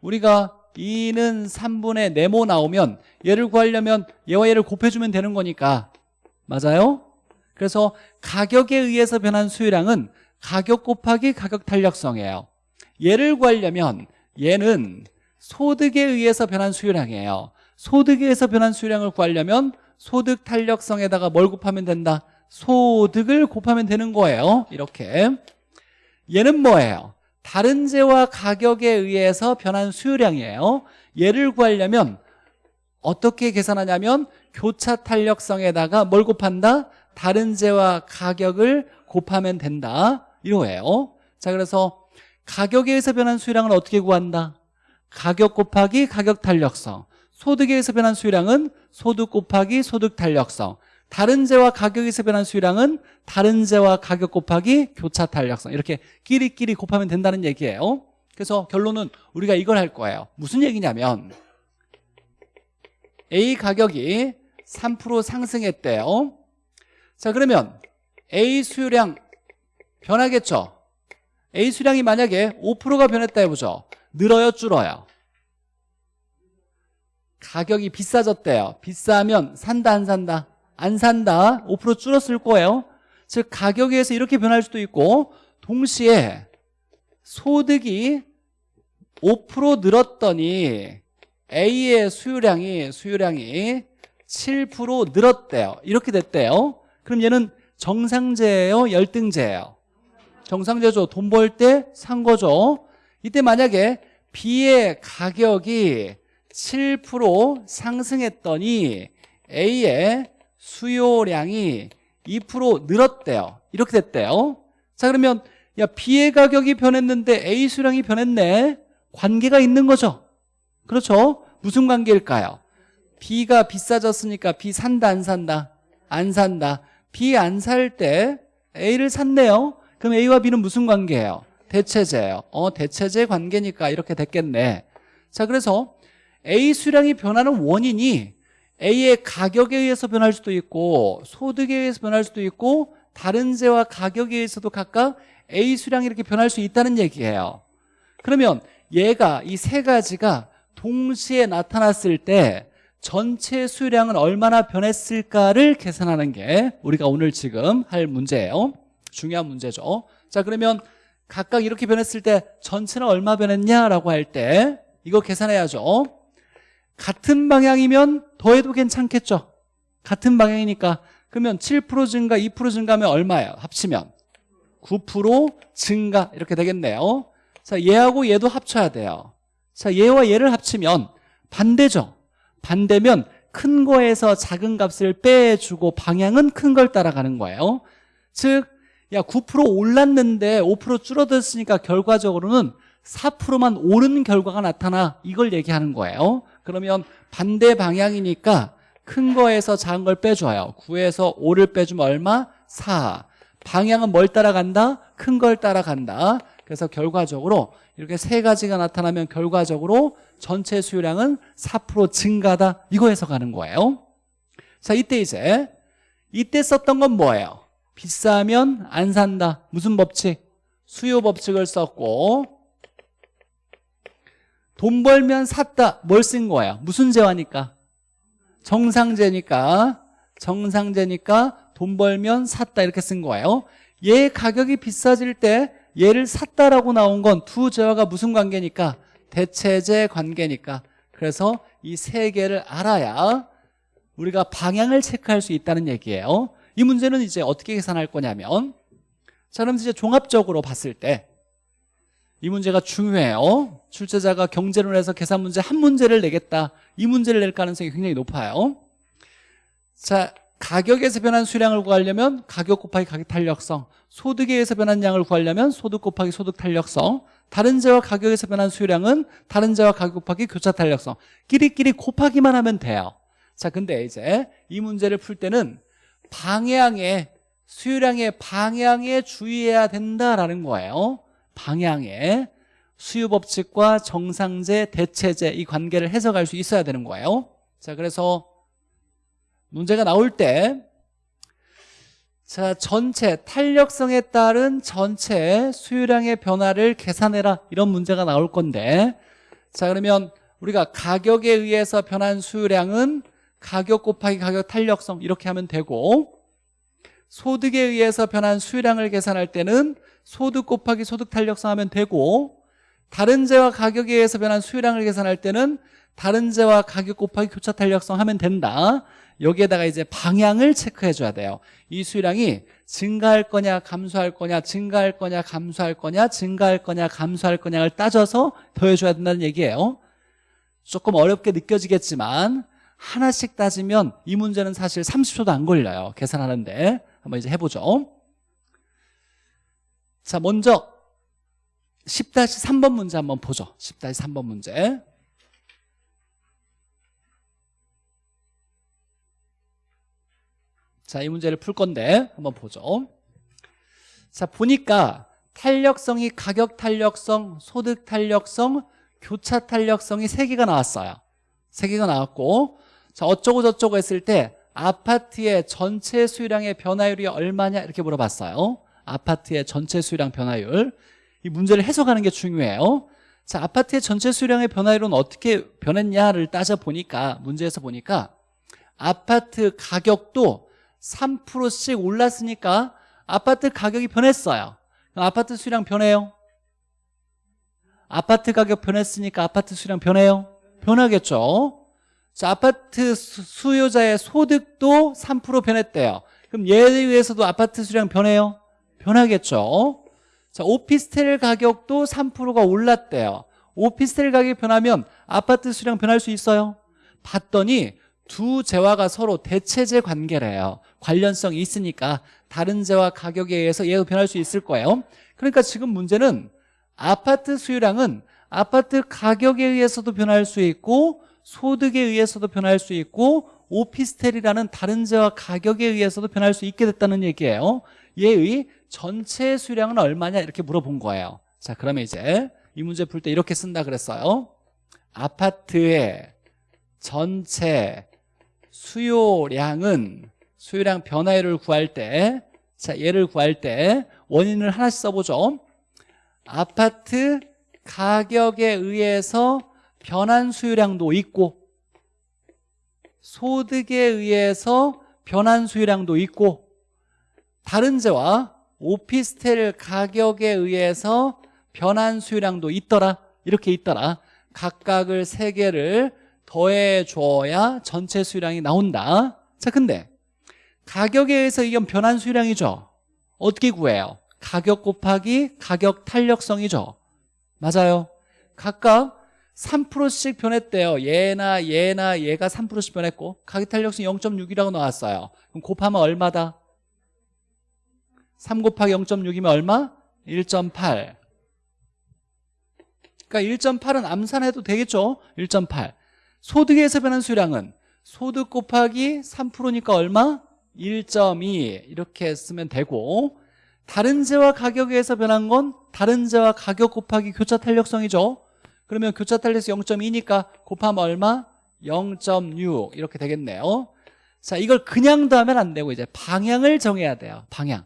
우리가 2는 3분의 네모 나오면 얘를 구하려면 얘와 얘를 곱해주면 되는 거니까. 맞아요? 그래서 가격에 의해서 변한 수유량은 가격 곱하기 가격 탄력성이에요. 얘를 구하려면 얘는 소득에 의해서 변한 수유량이에요 소득에 의해서 변한 수유량을 구하려면 소득 탄력성에다가 뭘 곱하면 된다? 소득을 곱하면 되는 거예요 이렇게 얘는 뭐예요? 다른 재와 가격에 의해서 변한 수유량이에요 얘를 구하려면 어떻게 계산하냐면 교차 탄력성에다가 뭘 곱한다? 다른 재와 가격을 곱하면 된다 이거예요 자 그래서 가격에 의해서 변한 수유량은 어떻게 구한다? 가격 곱하기 가격 탄력성. 소득에 의해서 변한 수유량은 소득 곱하기 소득 탄력성. 다른 재와 가격에 의해서 변한 수유량은 다른 재와 가격 곱하기 교차 탄력성. 이렇게 끼리끼리 곱하면 된다는 얘기예요. 그래서 결론은 우리가 이걸 할 거예요. 무슨 얘기냐면 A 가격이 3% 상승했대요. 자 그러면 A 수유량 변하겠죠? A 수량이 만약에 5%가 변했다 해보죠 늘어요 줄어요? 가격이 비싸졌대요. 비싸면 산다 안 산다? 안 산다? 5% 줄었을 거예요? 즉 가격에서 이렇게 변할 수도 있고 동시에 소득이 5% 늘었더니 A의 수유량이 수유량이 7% 늘었대요. 이렇게 됐대요. 그럼 얘는 정상제예요? 열등제예요? 정상제죠. 돈 벌 때 산 거죠 이때 만약에 B의 가격이 7% 상승했더니 A의 수요량이 2% 늘었대요. 이렇게 됐대요. 자 그러면 야 B의 가격이 변했는데 A 수량이 변했네. 관계가 있는 거죠. 그렇죠? 무슨 관계일까요? B가 비싸졌으니까 B 산다 안 산다? 안 산다. B 안 살 때 A를 샀네요. 그럼 A와 B는 무슨 관계예요 대체제예요. 어 대체제 관계니까 이렇게 됐겠네. 자 그래서 A 수량이 변하는 원인이 A의 가격에 의해서 변할 수도 있고 소득에 의해서 변할 수도 있고 다른 재와 가격에 의해서도 각각 A 수량이 이렇게 변할 수 있다는 얘기예요. 그러면 얘가 이 세 가지가 동시에 나타났을 때 전체 수량은 얼마나 변했을까를 계산하는 게 우리가 오늘 지금 할 문제예요. 중요한 문제죠. 자 그러면 각각 이렇게 변했을 때 전체는 얼마 변했냐라고 할 때 이거 계산해야죠. 같은 방향이면 더해도 괜찮겠죠? 같은 방향이니까 그러면 7% 증가 2% 증가하면 얼마예요? 합치면 9% 증가 이렇게 되겠네요. 자 얘하고 얘도 합쳐야 돼요. 자 얘와 얘를 합치면 반대죠? 반대면 큰 거에서 작은 값을 빼주고 방향은 큰 걸 따라가는 거예요. 즉 야 9% 올랐는데 5% 줄어들었으니까 결과적으로는 4%만 오른 결과가 나타나. 이걸 얘기하는 거예요. 그러면 반대 방향이니까 큰 거에서 작은 걸 빼줘요. 9에서 5를 빼주면 얼마? 4 방향은 뭘 따라간다? 큰 걸 따라간다. 그래서 결과적으로 이렇게 세 가지가 나타나면 결과적으로 전체 수요량은 4% 증가다. 이거 해석하는 거예요. 자 이때 이제 이때 썼던 건 뭐예요? 비싸면 안 산다 무슨 법칙? 수요 법칙을 썼고 돈 벌면 샀다 뭘 쓴 거예요? 무슨 재화니까? 정상재니까 정상재니까 돈 벌면 샀다 이렇게 쓴 거예요 얘 가격이 비싸질 때 얘를 샀다라고 나온 건 두 재화가 무슨 관계니까? 대체재 관계니까 그래서 이 세 개를 알아야 우리가 방향을 체크할 수 있다는 얘기예요 이 문제는 이제 어떻게 계산할 거냐면 자 그럼 이제 종합적으로 봤을 때 이 문제가 중요해요. 출제자가 경제론에서 계산 문제 한 문제를 내겠다. 이 문제를 낼 가능성이 굉장히 높아요. 자 가격에서 변한 수량을 구하려면 가격 곱하기 가격 탄력성 소득에 의해서 변한 양을 구하려면 소득 곱하기 소득 탄력성 다른 재와 가격에서 변한 수량은 다른 재와 가격 곱하기 교차 탄력성. 끼리끼리 곱하기만 하면 돼요. 자 근데 이제 이 문제를 풀 때는 방향에 수요량의 방향에 주의해야 된다라는 거예요. 방향에. 수요법칙과 정상제, 대체제 이 관계를 해석할 수 있어야 되는 거예요. 자 그래서 문제가 나올 때 자, 전체 탄력성에 따른 전체 수요량의 변화를 계산해라. 이런 문제가 나올 건데 자 그러면 우리가 가격에 의해서 변한 수요량은 가격 곱하기 가격 탄력성 이렇게 하면 되고 소득에 의해서 변한 수요량을 계산할 때는 소득 곱하기 소득 탄력성 하면 되고 다른 재와 가격에 의해서 변한 수요량을 계산할 때는 다른 재와 가격 곱하기 교차 탄력성 하면 된다. 여기에다가 이제 방향을 체크해 줘야 돼요. 이 수요량이 증가할 거냐 감소할 거냐 증가할 거냐 감소할 거냐 증가할 거냐 감소할 거냐를 따져서 더해 줘야 된다는 얘기예요. 조금 어렵게 느껴지겠지만 하나씩 따지면 이 문제는 사실 30초도 안 걸려요. 계산하는데. 한번 이제 해보죠. 자 먼저 10-3번 문제 한번 보죠. 10-3번 문제. 자, 이 문제를 풀 건데 한번 보죠. 자, 보니까 탄력성이 가격 탄력성, 소득 탄력성, 교차 탄력성이 세 개가 나왔어요. 세 개가 나왔고 자, 어쩌고 저쩌고 했을 때 아파트의 전체 수요량의 변화율이 얼마냐 이렇게 물어봤어요. 아파트의 전체 수요량 변화율. 이 문제를 해석하는 게 중요해요. 자, 아파트의 전체 수요량의 변화율은 어떻게 변했냐를 따져보니까 문제에서 보니까 아파트 가격도 3%씩 올랐으니까 아파트 가격이 변했어요 그럼 아파트 수량 변해요? 아파트 가격 변했으니까 아파트 수량 변해요? 변하겠죠 자, 아파트 수요자의 소득도 3% 변했대요. 그럼 얘에 의해서도 아파트 수량 변해요? 변하겠죠. 자, 오피스텔 가격도 3%가 올랐대요. 오피스텔 가격이 변하면 아파트 수량 변할 수 있어요? 봤더니 두 재화가 서로 대체제 관계래요. 관련성이 있으니까 다른 재화 가격에 의해서 얘가 변할 수 있을 거예요. 그러니까 지금 문제는 아파트 수요량은 아파트 가격에 의해서도 변할 수 있고 소득에 의해서도 변할 수 있고 오피스텔이라는 다른 재화 가격에 의해서도 변할 수 있게 됐다는 얘기예요. 얘의 전체 수량은 얼마냐 이렇게 물어본 거예요. 자 그러면 이제 이 문제 풀 때 이렇게 쓴다 그랬어요. 아파트의 전체 수요량은 수요량 변화율을 구할 때 자, 얘를 구할 때 원인을 하나씩 써보죠. 아파트 가격에 의해서 변한 수요량도 있고 소득에 의해서 변한 수요량도 있고 다른 재와 오피스텔 가격에 의해서 변한 수요량도 있더라. 이렇게 있더라. 각각을 세 개를 더해 줘야 전체 수량이 나온다. 자 근데 가격에 의해서 이건 변한 수량이죠. 어떻게 구해요? 가격 곱하기 가격 탄력성이죠. 맞아요. 각각 3%씩 변했대요. 얘나 얘나 얘가 3%씩 변했고 가격 탄력성 0.6이라고 나왔어요. 그럼 곱하면 얼마다? 3 곱하기 0.6이면 얼마? 1.8 그러니까 1.8은 암산해도 되겠죠? 1.8 소득에서 변한 수량은 소득 곱하기 3%니까 얼마? 1.2 이렇게 쓰면 되고 다른 재와 가격에서 변한 건 다른 재와 가격 곱하기 교차 탄력성이죠 그러면 교차 탄력성 0.2니까 곱하면 얼마? 0.6 이렇게 되겠네요. 자 이걸 그냥 더하면 안 되고 이제 방향을 정해야 돼요. 방향.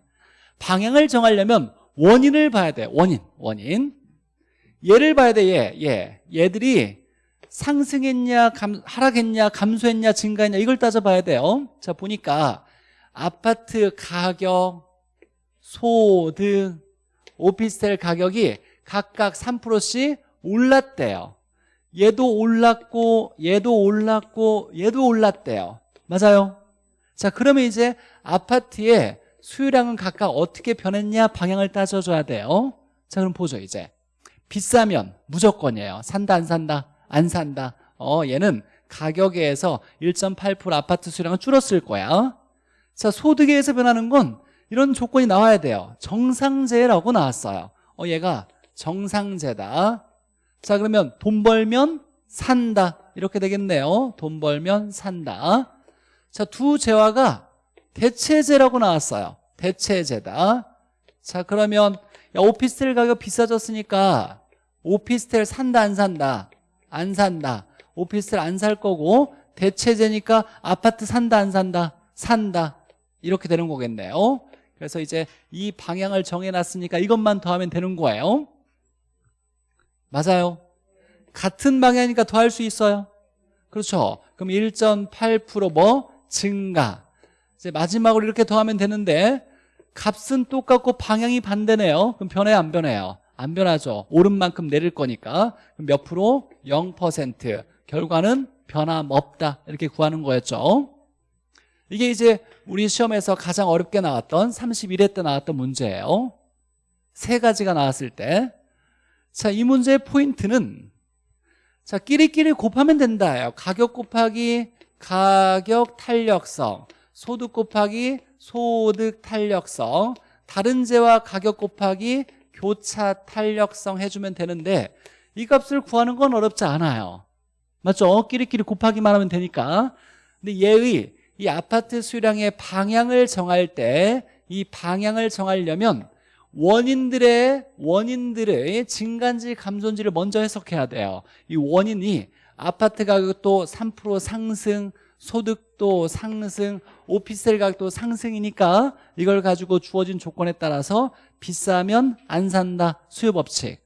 방향을 정하려면 원인을 봐야 돼요 원인. 원인. 얘를 봐야 돼 얘, 얘. 얘들이 상승했냐 감, 하락했냐 감소했냐 증가했냐 이걸 따져봐야 돼요. 자 보니까 아파트 가격 소득 오피스텔 가격이 각각 3%씩 올랐대요. 얘도 올랐고 얘도 올랐고 얘도 올랐대요. 맞아요? 자 그러면 이제 아파트의 수요량은 각각 어떻게 변했냐 방향을 따져줘야 돼요. 자 그럼 보죠 이제. 비싸면 무조건이에요. 산다 안 산다? 안 산다. 어 얘는 가격에서 1.8% 아파트 수요량은 줄었을 거야. 자 소득에 의해서 변하는 건 이런 조건이 나와야 돼요. 정상재라고 나왔어요. 어 얘가 정상재다 자 그러면 돈 벌면 산다. 이렇게 되겠네요. 돈 벌면 산다. 자 두 재화가 대체재라고 나왔어요. 대체재다. 자 그러면 야, 오피스텔 가격 비싸졌으니까 오피스텔 산다 안 산다? 안 산다. 오피스텔 안 살 거고 대체재니까 아파트 산다 안 산다? 산다. 이렇게 되는 거겠네요. 그래서 이제 이 방향을 정해놨으니까 이것만 더하면 되는 거예요 맞아요. 같은 방향이니까 더할 수 있어요. 그렇죠. 그럼 1.8%뭐 증가. 이제 마지막으로 이렇게 더하면 되는데 값은 똑같고 방향이 반대네요. 그럼 변해요 안 변해요? 안 변하죠. 오른 만큼 내릴 거니까. 그럼 몇 프로? 0% 결과는 변함없다. 이렇게 구하는 거였죠. 이게 이제 우리 시험에서 가장 어렵게 나왔던 31회 때 나왔던 문제예요. 세 가지가 나왔을 때 자, 이 문제의 포인트는 자, 끼리끼리 곱하면 된다예요. 가격 곱하기 가격 탄력성, 소득 곱하기 소득 탄력성, 다른 재와 가격 곱하기 교차 탄력성 해주면 되는데 이 값을 구하는 건 어렵지 않아요. 맞죠? 끼리끼리 곱하기만 하면 되니까. 근데 얘의 이 아파트 수량의 방향을 정할 때 이 방향을 정하려면 원인들의 원인들의 증가인지 감소인지를 먼저 해석해야 돼요. 이 원인이 아파트 가격도 3% 상승, 소득도 상승, 오피스텔 가격도 상승이니까 이걸 가지고 주어진 조건에 따라서 비싸면 안 산다. 수요 법칙.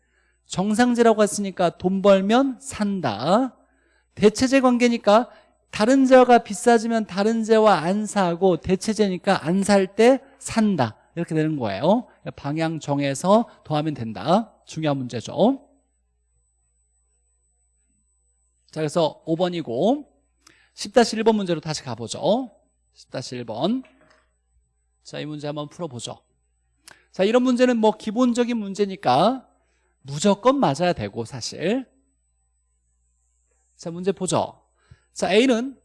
정상제라고 했으니까 돈 벌면 산다. 대체제 관계니까 다른 재화가 비싸지면 다른 재화 안 사고 대체제니까 안 살 때 산다. 이렇게 되는 거예요. 방향 정해서 더하면 된다. 중요한 문제죠. 자 그래서 5번이고 10-1번 문제로 다시 가보죠. 10-1번. 자 이 문제 한번 풀어보죠. 자 이런 문제는 뭐 기본적인 문제니까 무조건 맞아야 되고 사실. 자 문제 보죠. 자 A는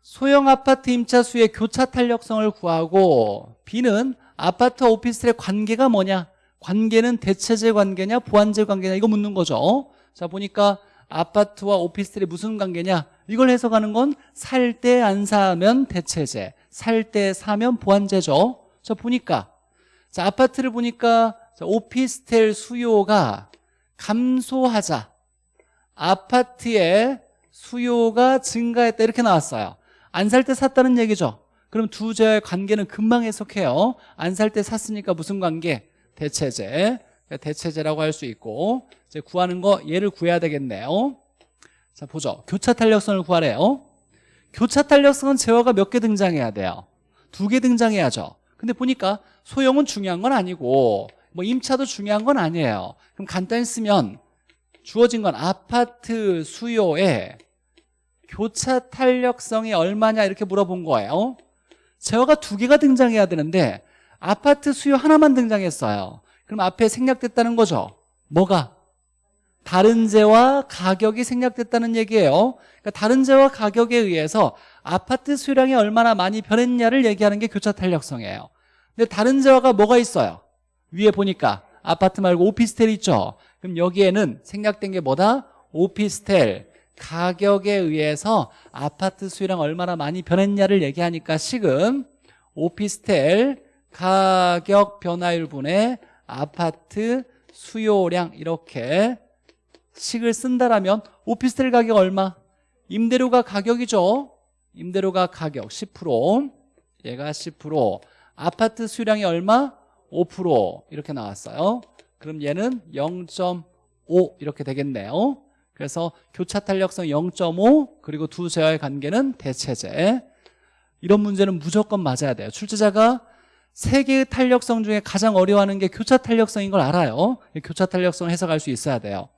소형 아파트 임차 수의 교차 탄력성을 구하고 B는 아파트와 오피스텔의 관계가 뭐냐? 관계는 대체제 관계냐 보완제 관계냐? 이거 묻는 거죠. 자 보니까 아파트와 오피스텔이 무슨 관계냐? 이걸 해석하는 건 살 때 안 사면 대체제 살 때 사면 보완제죠. 자 보니까. 자 아파트를 보니까 자, 오피스텔 수요가 감소하자. 아파트의 수요가 증가했다. 이렇게 나왔어요. 안 살 때 샀다는 얘기죠 그럼 두 재의 관계는 금방 해석해요. 안 살 때 샀으니까 무슨 관계? 대체제. 대체제라고 할 수 있고 이제 구하는 거 얘를 구해야 되겠네요. 자 보죠. 교차 탄력성을 구하래요. 교차 탄력성은 재화가 몇 개 등장해야 돼요? 두 개 등장해야죠. 근데 보니까 소형은 중요한 건 아니고 뭐 임차도 중요한 건 아니에요. 그럼 간단히 쓰면 주어진 건 아파트 수요에 교차 탄력성이 얼마냐 이렇게 물어본 거예요 재화가 두 개가 등장해야 되는데 아파트 수요 하나만 등장했어요 그럼 앞에 생략됐다는 거죠 뭐가? 다른 재와 가격이 생략됐다는 얘기예요 그러니까 다른 재와 가격에 의해서 아파트 수요량이 얼마나 많이 변했냐를 얘기하는 게 교차 탄력성이에요 근데 다른 재화가 뭐가 있어요? 위에 보니까 아파트 말고 오피스텔 있죠 그럼 여기에는 생략된 게 뭐다? 오피스텔 가격에 의해서 아파트 수요량 얼마나 많이 변했냐를 얘기하니까 식은 오피스텔 가격 변화율 분의 아파트 수요량 이렇게 식을 쓴다라면 오피스텔 가격 얼마? 임대료가 가격이죠 임대료가 가격 10% 얘가 10% 아파트 수요량이 얼마? 5% 이렇게 나왔어요 그럼 얘는 0.5 이렇게 되겠네요 그래서 교차 탄력성 0.5 그리고 두 재화의 관계는 대체제. 이런 문제는 무조건 맞아야 돼요. 출제자가 세 개의 탄력성 중에 가장 어려워하는 게 교차 탄력성인 걸 알아요. 교차 탄력성을 해석할 수 있어야 돼요.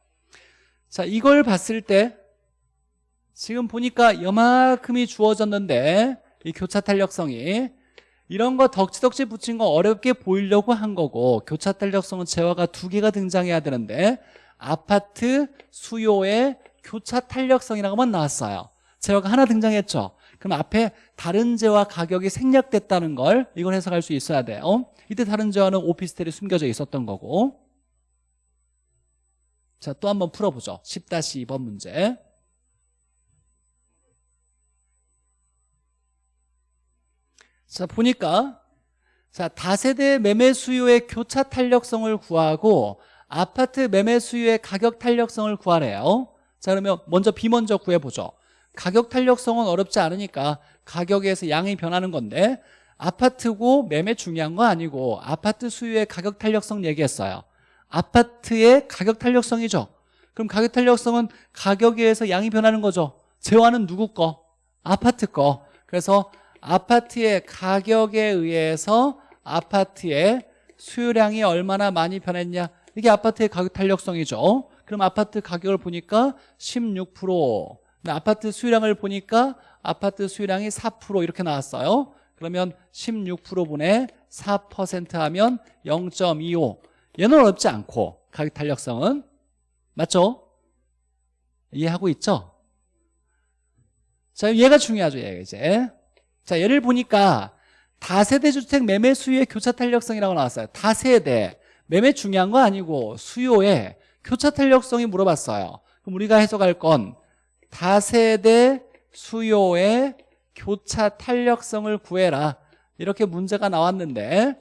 자 이걸 봤을 때 지금 보니까 여만큼이 주어졌는데 이 교차 탄력성이 이런 거 덕지덕지 붙인 거 어렵게 보이려고 한 거고 교차 탄력성은 재화가 두 개가 등장해야 되는데 아파트 수요의 교차 탄력성이라고만 나왔어요. 재화가 하나 등장했죠. 그럼 앞에 다른 재화 가격이 생략됐다는 걸 이걸 해석할 수 있어야 돼요. 이때 다른 재화는 오피스텔이 숨겨져 있었던 거고. 자 또 한번 풀어보죠. 10-2번 문제. 자 보니까 자 다세대 매매 수요의 교차 탄력성을 구하고 아파트 매매 수요의 가격 탄력성을 구하래요. 자 그러면 먼저 B 먼저 구해보죠. 가격 탄력성은 어렵지 않으니까 가격에서 양이 변하는 건데 아파트고 매매 중요한 거 아니고 아파트 수요의 가격 탄력성 얘기했어요. 아파트의 가격 탄력성이죠. 그럼 가격 탄력성은 가격에 의해서 양이 변하는 거죠. 재화는 누구 거? 아파트 거. 그래서 아파트의 가격에 의해서 아파트의 수요량이 얼마나 많이 변했냐 이게 아파트의 가격 탄력성이죠. 그럼 아파트 가격을 보니까 16% 아파트 수요량을 보니까 아파트 수요량이 4% 이렇게 나왔어요. 그러면 16%분의 4% 하면 0.25 얘는 어렵지 않고 가격 탄력성은 맞죠? 이해하고 있죠? 자 얘가 중요하죠 얘가 이제. 자 예를 보니까 다세대 주택 매매 수요의 교차 탄력성이라고 나왔어요. 다세대 매매 중요한 거 아니고 수요의 교차 탄력성이 물어봤어요. 그럼 우리가 해석할 건 다세대 수요의 교차 탄력성을 구해라. 이렇게 문제가 나왔는데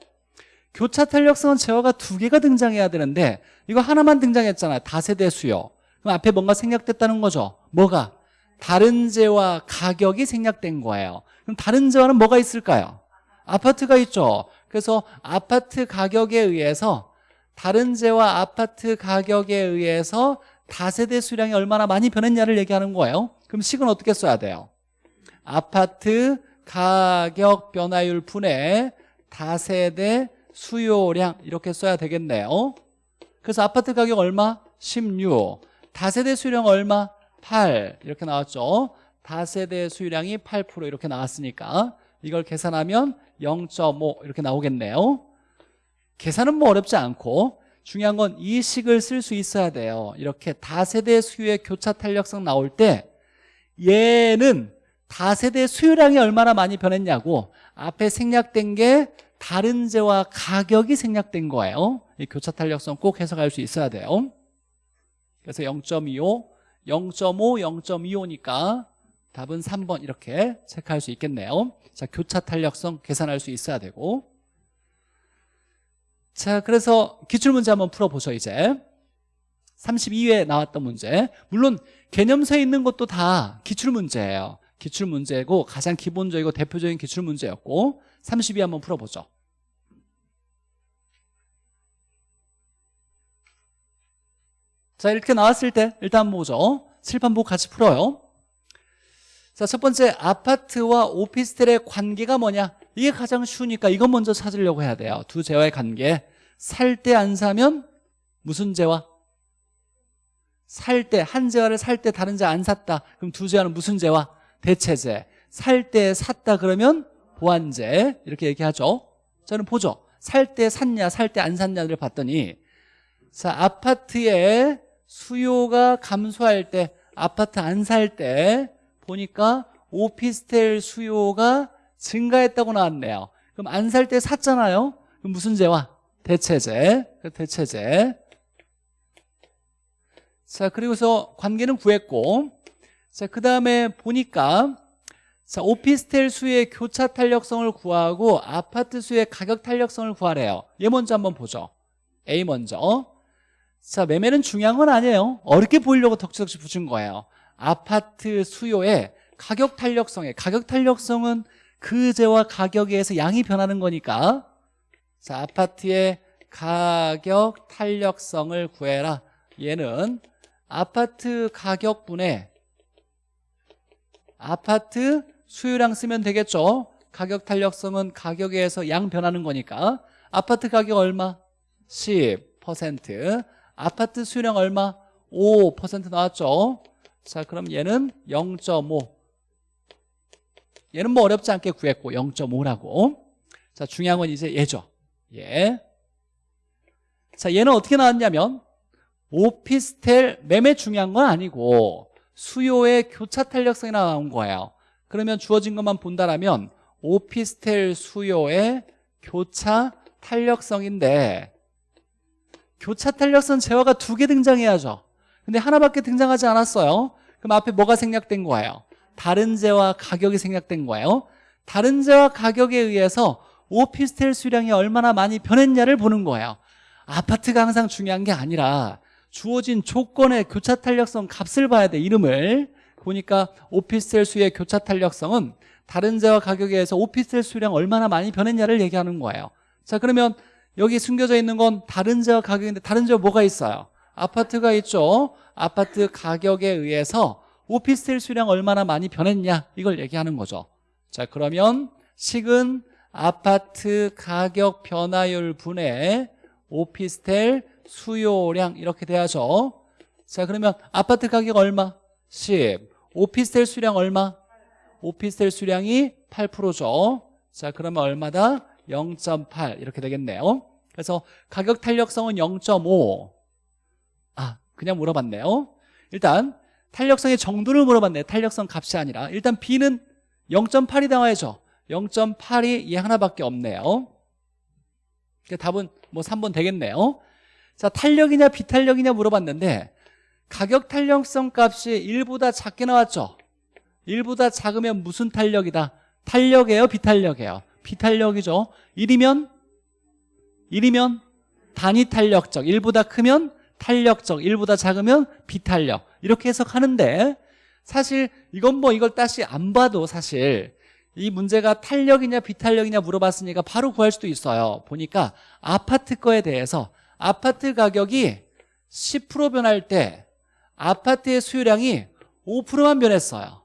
교차 탄력성은 제어가 두 개가 등장해야 되는데 이거 하나만 등장했잖아요. 다세대 수요. 그럼 앞에 뭔가 생략됐다는 거죠? 뭐가? 다른 재와 가격이 생략된 거예요. 그럼 다른 재화는 뭐가 있을까요? 아파트가 있죠. 그래서 아파트 가격에 의해서 다른 재와 아파트 가격에 의해서 다세대 수량이 얼마나 많이 변했냐를 얘기하는 거예요 그럼 식은 어떻게 써야 돼요? 아파트 가격 변화율 분의 다세대 수요량 이렇게 써야 되겠네요 그래서 아파트 가격 얼마? 16 다세대 수요량 얼마? 8 이렇게 나왔죠 다세대 수요량이 8% 이렇게 나왔으니까 이걸 계산하면 0.5 이렇게 나오겠네요 계산은 뭐 어렵지 않고 중요한 건 이 식을 쓸 수 있어야 돼요. 이렇게 다세대 수요의 교차 탄력성 나올 때 얘는 다세대 수요량이 얼마나 많이 변했냐고 앞에 생략된 게 다른 재와 가격이 생략된 거예요. 이 교차 탄력성 꼭 해석할 수 있어야 돼요. 그래서 0.25, 0.5, 0.25니까 답은 3번 이렇게 체크할 수 있겠네요. 자 교차 탄력성 계산할 수 있어야 되고 자 그래서 기출문제 한번 풀어보죠 이제. 32회에 나왔던 문제. 물론 개념서에 있는 것도 다 기출문제예요. 기출문제고 가장 기본적이고 대표적인 기출문제였고 32회 한번 풀어보죠. 자 이렇게 나왔을 때 일단 보죠. 칠판 보고 같이 풀어요. 자 첫 번째 아파트와 오피스텔의 관계가 뭐냐 이게 가장 쉬우니까 이것 먼저 찾으려고 해야 돼요. 두 재화의 관계. 살 때 안 사면 무슨 재화? 살 때 한 재화를 살 때 다른 재화 안 샀다. 그럼 두 재화는 무슨 재화? 대체재. 살 때 샀다 그러면 보완재. 이렇게 얘기하죠. 저는 보죠. 살 때 샀냐 살 때 안 샀냐를 봤더니 자 아파트의 수요가 감소할 때 아파트 안 살 때 보니까 오피스텔 수요가 증가했다고 나왔네요. 그럼 안 살 때 샀잖아요? 그럼 무슨 재화? 대체재. 대체재. 자 그리고서 관계는 구했고 자그 다음에 보니까 자 오피스텔 수의 교차 탄력성을 구하고 아파트 수의 가격 탄력성을 구하래요. 얘 먼저 한번 보죠. A 먼저. 자 매매는 중요한 건 아니에요. 어렵게 보이려고 덕지덕지 붙인 거예요. 아파트 수요의 가격 탄력성에 가격 탄력성은 그 재와 가격에 의해서 양이 변하는 거니까. 자 아파트의 가격 탄력성을 구해라. 얘는 아파트 가격분에 아파트 수요량 쓰면 되겠죠? 가격 탄력성은 가격에 의해서 양 변하는 거니까. 아파트 가격 얼마? 10% 아파트 수요량 얼마? 5% 나왔죠? 자 그럼 얘는 0.5 얘는 뭐 어렵지 않게 구했고 0.5라고. 자 중요한 건 이제 얘죠. 예. 자 얘는 어떻게 나왔냐면 오피스텔 매매 중요한 건 아니고 수요의 교차 탄력성이 나온 거예요. 그러면 주어진 것만 본다라면 오피스텔 수요의 교차 탄력성인데 교차 탄력성 재화가 두 개 등장해야죠. 근데 하나밖에 등장하지 않았어요. 그럼 앞에 뭐가 생략된 거예요? 다른 재와 가격이 생략된 거예요. 다른 재와 가격에 의해서 오피스텔 수량이 얼마나 많이 변했냐를 보는 거예요. 아파트가 항상 중요한 게 아니라 주어진 조건의 교차 탄력성 값을 봐야 돼 이름을. 보니까 오피스텔 수의 교차 탄력성은 다른 재와 가격에 의해서 오피스텔 수량 얼마나 많이 변했냐를 얘기하는 거예요. 자 그러면 여기 숨겨져 있는 건 다른 재와 가격인데 다른 재와 뭐가 있어요? 아파트가 있죠. 아파트 가격에 의해서 오피스텔 수량 얼마나 많이 변했냐 이걸 얘기하는 거죠 자 그러면 식은 아파트 가격 변화율 분의 오피스텔 수요량 이렇게 돼야죠 자 그러면 아파트 가격 얼마? 10 오피스텔 수량 얼마? 오피스텔 수량이 8%죠 자 그러면 얼마다? 0.8 이렇게 되겠네요 그래서 가격 탄력성은 0.5 아, 그냥 물어봤네요. 일단 탄력성의 정도를 물어봤네요. 탄력성 값이 아니라. 일단 B는 0.8이 나와야죠. 0.8이 얘 하나밖에 없네요. 그러니까 답은 뭐 3번 되겠네요. 자, 탄력이냐 비탄력이냐 물어봤는데 가격 탄력성 값이 1보다 작게 나왔죠. 1보다 작으면 무슨 탄력이다? 탄력이에요, 비탄력이에요? 비탄력이죠. 1이면 1이면 단위 탄력적 1보다 크면 탄력적 1보다 작으면 비탄력. 이렇게 해석하는데 사실 이건 뭐 이걸 다시 안 봐도 사실 이 문제가 탄력이냐 비탄력이냐 물어봤으니까 바로 구할 수도 있어요. 보니까 아파트 거에 대해서 아파트 가격이 10% 변할 때 아파트의 수요량이 5%만 변했어요.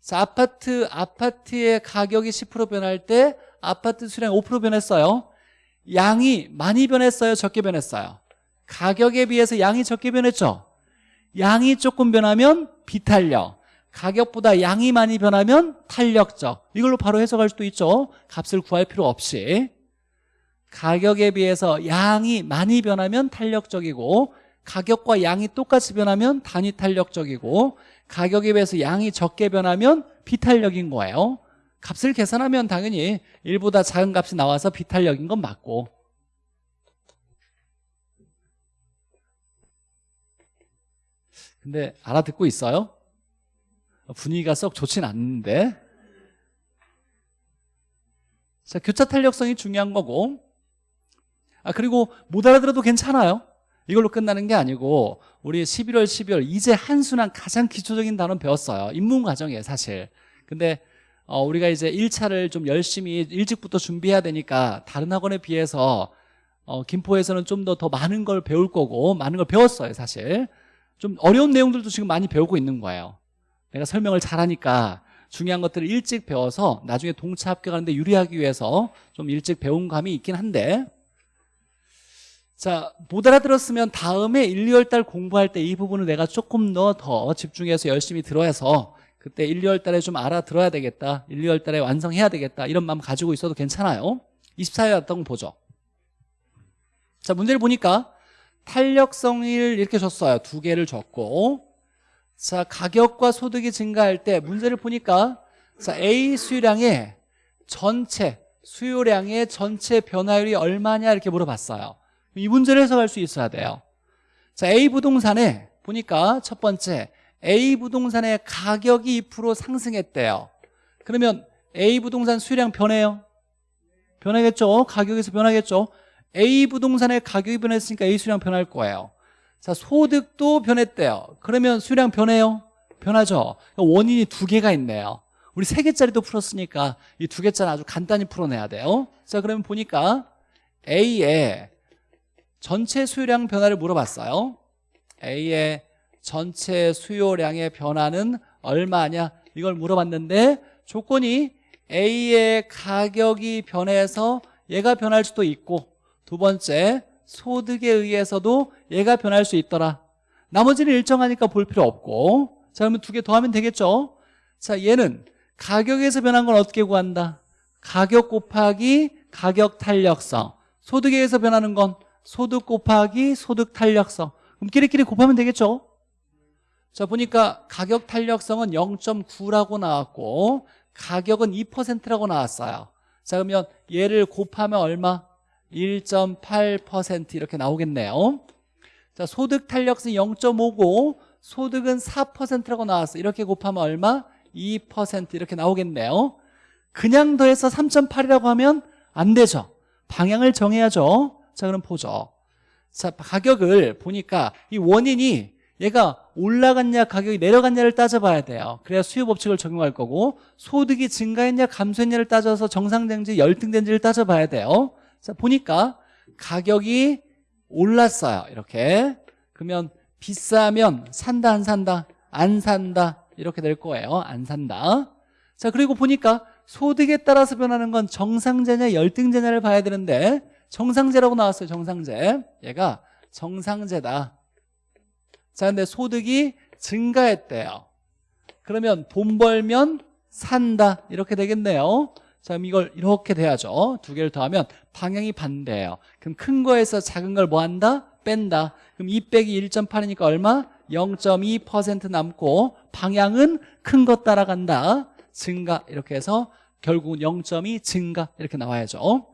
자, 아파트, 아파트의 가격이 10% 변할 때 아파트 수량 5% 변했어요. 양이 많이 변했어요? 적게 변했어요 가격에 비해서 양이 적게 변했죠. 양이 조금 변하면 비탄력 가격보다 양이 많이 변하면 탄력적. 이걸로 바로 해석할 수도 있죠. 값을 구할 필요 없이. 가격에 비해서 양이 많이 변하면 탄력적이고 가격과 양이 똑같이 변하면 단위 탄력적이고 가격에 비해서 양이 적게 변하면 비탄력인 거예요. 값을 계산하면 당연히 1보다 작은 값이 나와서 비탄력인 건 맞고 근데 알아듣고 있어요? 분위기가 썩 좋진 않는데. 자 교차 탄력성이 중요한 거고. 아 그리고 못 알아들어도 괜찮아요. 이걸로 끝나는 게 아니고 우리 11월 12월 이제 한순한 가장 기초적인 단어 배웠어요. 입문 과정이에요 사실. 근데 어, 우리가 이제 1차를 좀 열심히 일찍부터 준비해야 되니까 다른 학원에 비해서 어, 김포에서는 좀 더더 많은 걸 배울 거고 많은 걸 배웠어요 사실 좀 어려운 내용들도 지금 많이 배우고 있는 거예요. 내가 설명을 잘하니까 중요한 것들을 일찍 배워서 나중에 동차 합격하는데 유리하기 위해서 좀 일찍 배운 감이 있긴 한데. 자, 못 알아들었으면 다음에 1, 2월 달 공부할 때 이 부분을 내가 조금 더 더 집중해서 열심히 들어야서 그때 1, 2월 달에 좀 알아들어야 되겠다 1, 2월 달에 완성해야 되겠다 이런 마음 가지고 있어도 괜찮아요. 24회 왔던 거 보죠? 자 문제를 보니까 탄력성을 이렇게 줬어요. 두 개를 줬고. 자 가격과 소득이 증가할 때 문제를 보니까 자 A 수요량의 전체 수요량의 전체 변화율이 얼마냐 이렇게 물어봤어요. 이 문제를 해석할 수 있어야 돼요. 자 A 부동산에 보니까 첫 번째 A 부동산의 가격이 2% 상승했대요. 그러면 A 부동산 수요량 변해요? 변하겠죠? 가격에서 변하겠죠 A 부동산의 가격이 변했으니까 A 수량 변할 거예요. 자 소득도 변했대요. 그러면 수량 변해요? 변하죠. 원인이 두 개가 있네요. 우리 세 개짜리도 풀었으니까 이 두 개짜리 아주 간단히 풀어내야 돼요. 자 그러면 보니까 A의 전체 수요량 변화를 물어봤어요. A의 전체 수요량의 변화는 얼마냐? 이걸 물어봤는데 조건이 A의 가격이 변해서 얘가 변할 수도 있고 두 번째 소득에 의해서도 얘가 변할 수 있더라. 나머지는 일정하니까 볼 필요 없고. 자 그러면 두 개 더 하면 되겠죠? 자 얘는 가격에서 변한 건 어떻게 구한다? 가격 곱하기 가격 탄력성. 소득에 의해서 변하는 건 소득 곱하기 소득 탄력성. 그럼 끼리끼리 곱하면 되겠죠? 자 보니까 가격 탄력성은 0.9라고 나왔고 가격은 2%라고 나왔어요. 자 그러면 얘를 곱하면 얼마? 1.8% 이렇게 나오겠네요. 자 소득 탄력성이 0.5고 소득은 4%라고 나왔어. 이렇게 곱하면 얼마? 2% 이렇게 나오겠네요. 그냥 더해서 3.8이라고 하면 안 되죠. 방향을 정해야죠. 자 그럼 보죠. 자 가격을 보니까 이 원인이 얘가 올라갔냐 가격이 내려갔냐를 따져봐야 돼요. 그래야 수요 법칙을 적용할 거고 소득이 증가했냐 감소했냐를 따져서 정상된지 열등된지를 따져봐야 돼요 자 보니까 가격이 올랐어요. 이렇게. 그러면 비싸면 산다 안 산다 안 산다 이렇게 될 거예요. 안 산다. 자 그리고 보니까 소득에 따라서 변하는 건 정상제냐 열등제냐를 봐야 되는데 정상제라고 나왔어요 정상제 얘가 정상제다. 자 근데 소득이 증가했대요. 그러면 돈 벌면 산다. 이렇게 되겠네요 자 그럼 이걸 이렇게 돼야죠. 두 개를 더하면 방향이 반대예요. 그럼 큰 거에서 작은 걸 뭐 한다? 뺀다. 그럼 2 빼기 1.8이니까 얼마? 0.2% 남고 방향은 큰 것 따라간다. 증가. 이렇게 해서 결국은 0.2 증가. 이렇게 나와야죠.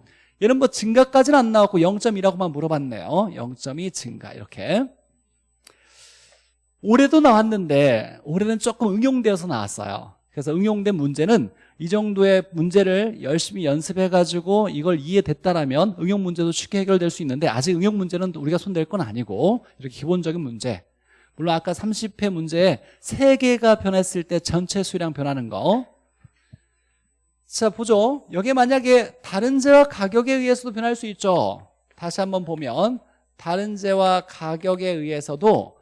얘는 뭐 증가까지는 안 나왔고 0.2라고만 물어봤네요. 0.2 증가. 이렇게. 올해도 나왔는데 올해는 조금 응용되어서 나왔어요. 그래서 응용된 문제는 이 정도의 문제를 열심히 연습해가지고 이걸 이해됐다라면 응용 문제도 쉽게 해결될 수 있는데 아직 응용 문제는 우리가 손댈 건 아니고 이렇게 기본적인 문제 물론 아까 30회 문제에 3개가 변했을 때 전체 수량 변하는 거 자, 보죠. 여기 만약에 다른 재와 가격에 의해서도 변할 수 있죠. 다시 한번 보면 다른 재와 가격에 의해서도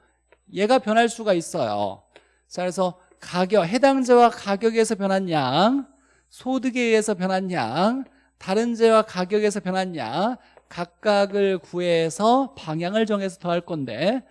얘가 변할 수가 있어요. 자, 그래서 가격, 해당 재와 가격에 서 변한 양, 소득에 의해서 변한 양, 다른 재와 가격에서 변한 양 각각을 구해서 방향을 정해서 더할 건데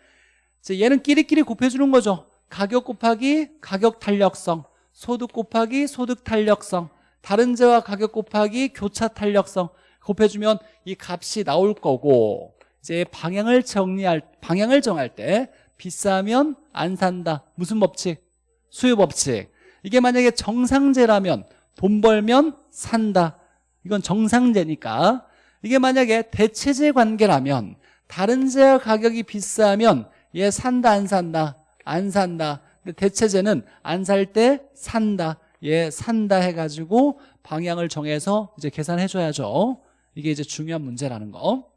얘는 끼리끼리 곱해주는 거죠. 가격 곱하기 가격 탄력성, 소득 곱하기 소득 탄력성 다른 재와 가격 곱하기 교차 탄력성 곱해주면 이 값이 나올 거고 이제 방향을 정리할 방향을 정할 때 비싸면 안 산다 무슨 법칙? 수요 법칙. 이게 만약에 정상제라면 돈 벌면 산다. 이건 정상제니까. 이게 만약에 대체제 관계라면 다른 재와 가격이 비싸면 얘 산다 안 산다? 안 산다. 근데 대체제는 안 살 때 산다. 예, 산다 해가지고 방향을 정해서 이제 계산해 줘야죠. 이게 이제 중요한 문제라는 거.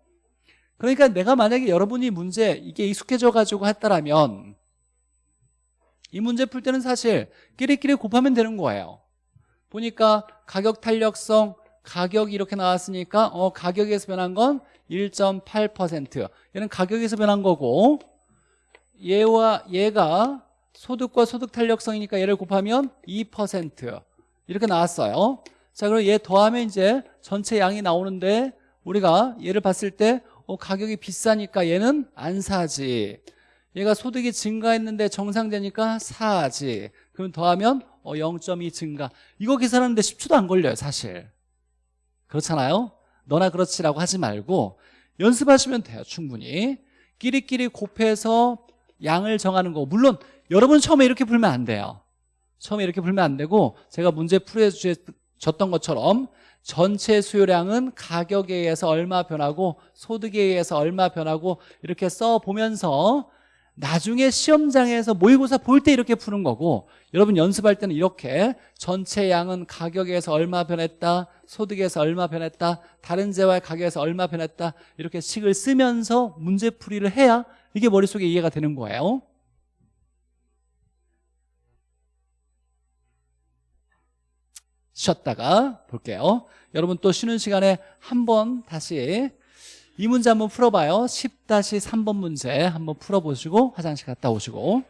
그러니까 내가 만약에 여러분이 문제 이게 익숙해져 가지고 했다라면 이 문제 풀 때는 사실 끼리끼리 곱하면 되는 거예요. 보니까 가격 탄력성 가격이 이렇게 나왔으니까 어 가격에서 변한 건 1.8% 얘는 가격에서 변한 거고 얘와 얘가 소득과 소득 탄력성이니까 얘를 곱하면 2% 이렇게 나왔어요. 자 그럼 얘 더하면 이제 전체 양이 나오는데 우리가 얘를 봤을 때 어, 가격이 비싸니까 얘는 안 사지 얘가 소득이 증가했는데 정상되니까 사지. 그럼 더하면 어, 0.2 증가. 이거 계산하는데 10초도 안 걸려요 사실. 그렇잖아요? 너나 그렇지라고 하지 말고 연습하시면 돼요 충분히. 끼리끼리 곱해서 양을 정하는 거. 물론 여러분 처음에 이렇게 풀면 안 돼요. 처음에 이렇게 풀면 안 되고 제가 문제 풀어줬던 것처럼 전체 수요량은 가격에 의해서 얼마 변하고 소득에 의해서 얼마 변하고 이렇게 써보면서 나중에 시험장에서 모의고사 볼 때 이렇게 푸는 거고 여러분 연습할 때는 이렇게 전체 양은 가격에 의해서 얼마 변했다 소득에서 얼마 변했다 다른 재와의 가격에서 얼마 변했다 이렇게 식을 쓰면서 문제풀이를 해야 이게 머릿속에 이해가 되는 거예요. 쉬었다가 볼게요. 여러분 또 쉬는 시간에 한 번 다시 이 문제 한번 풀어봐요. 10-3번 문제 한번 풀어보시고 화장실 갔다 오시고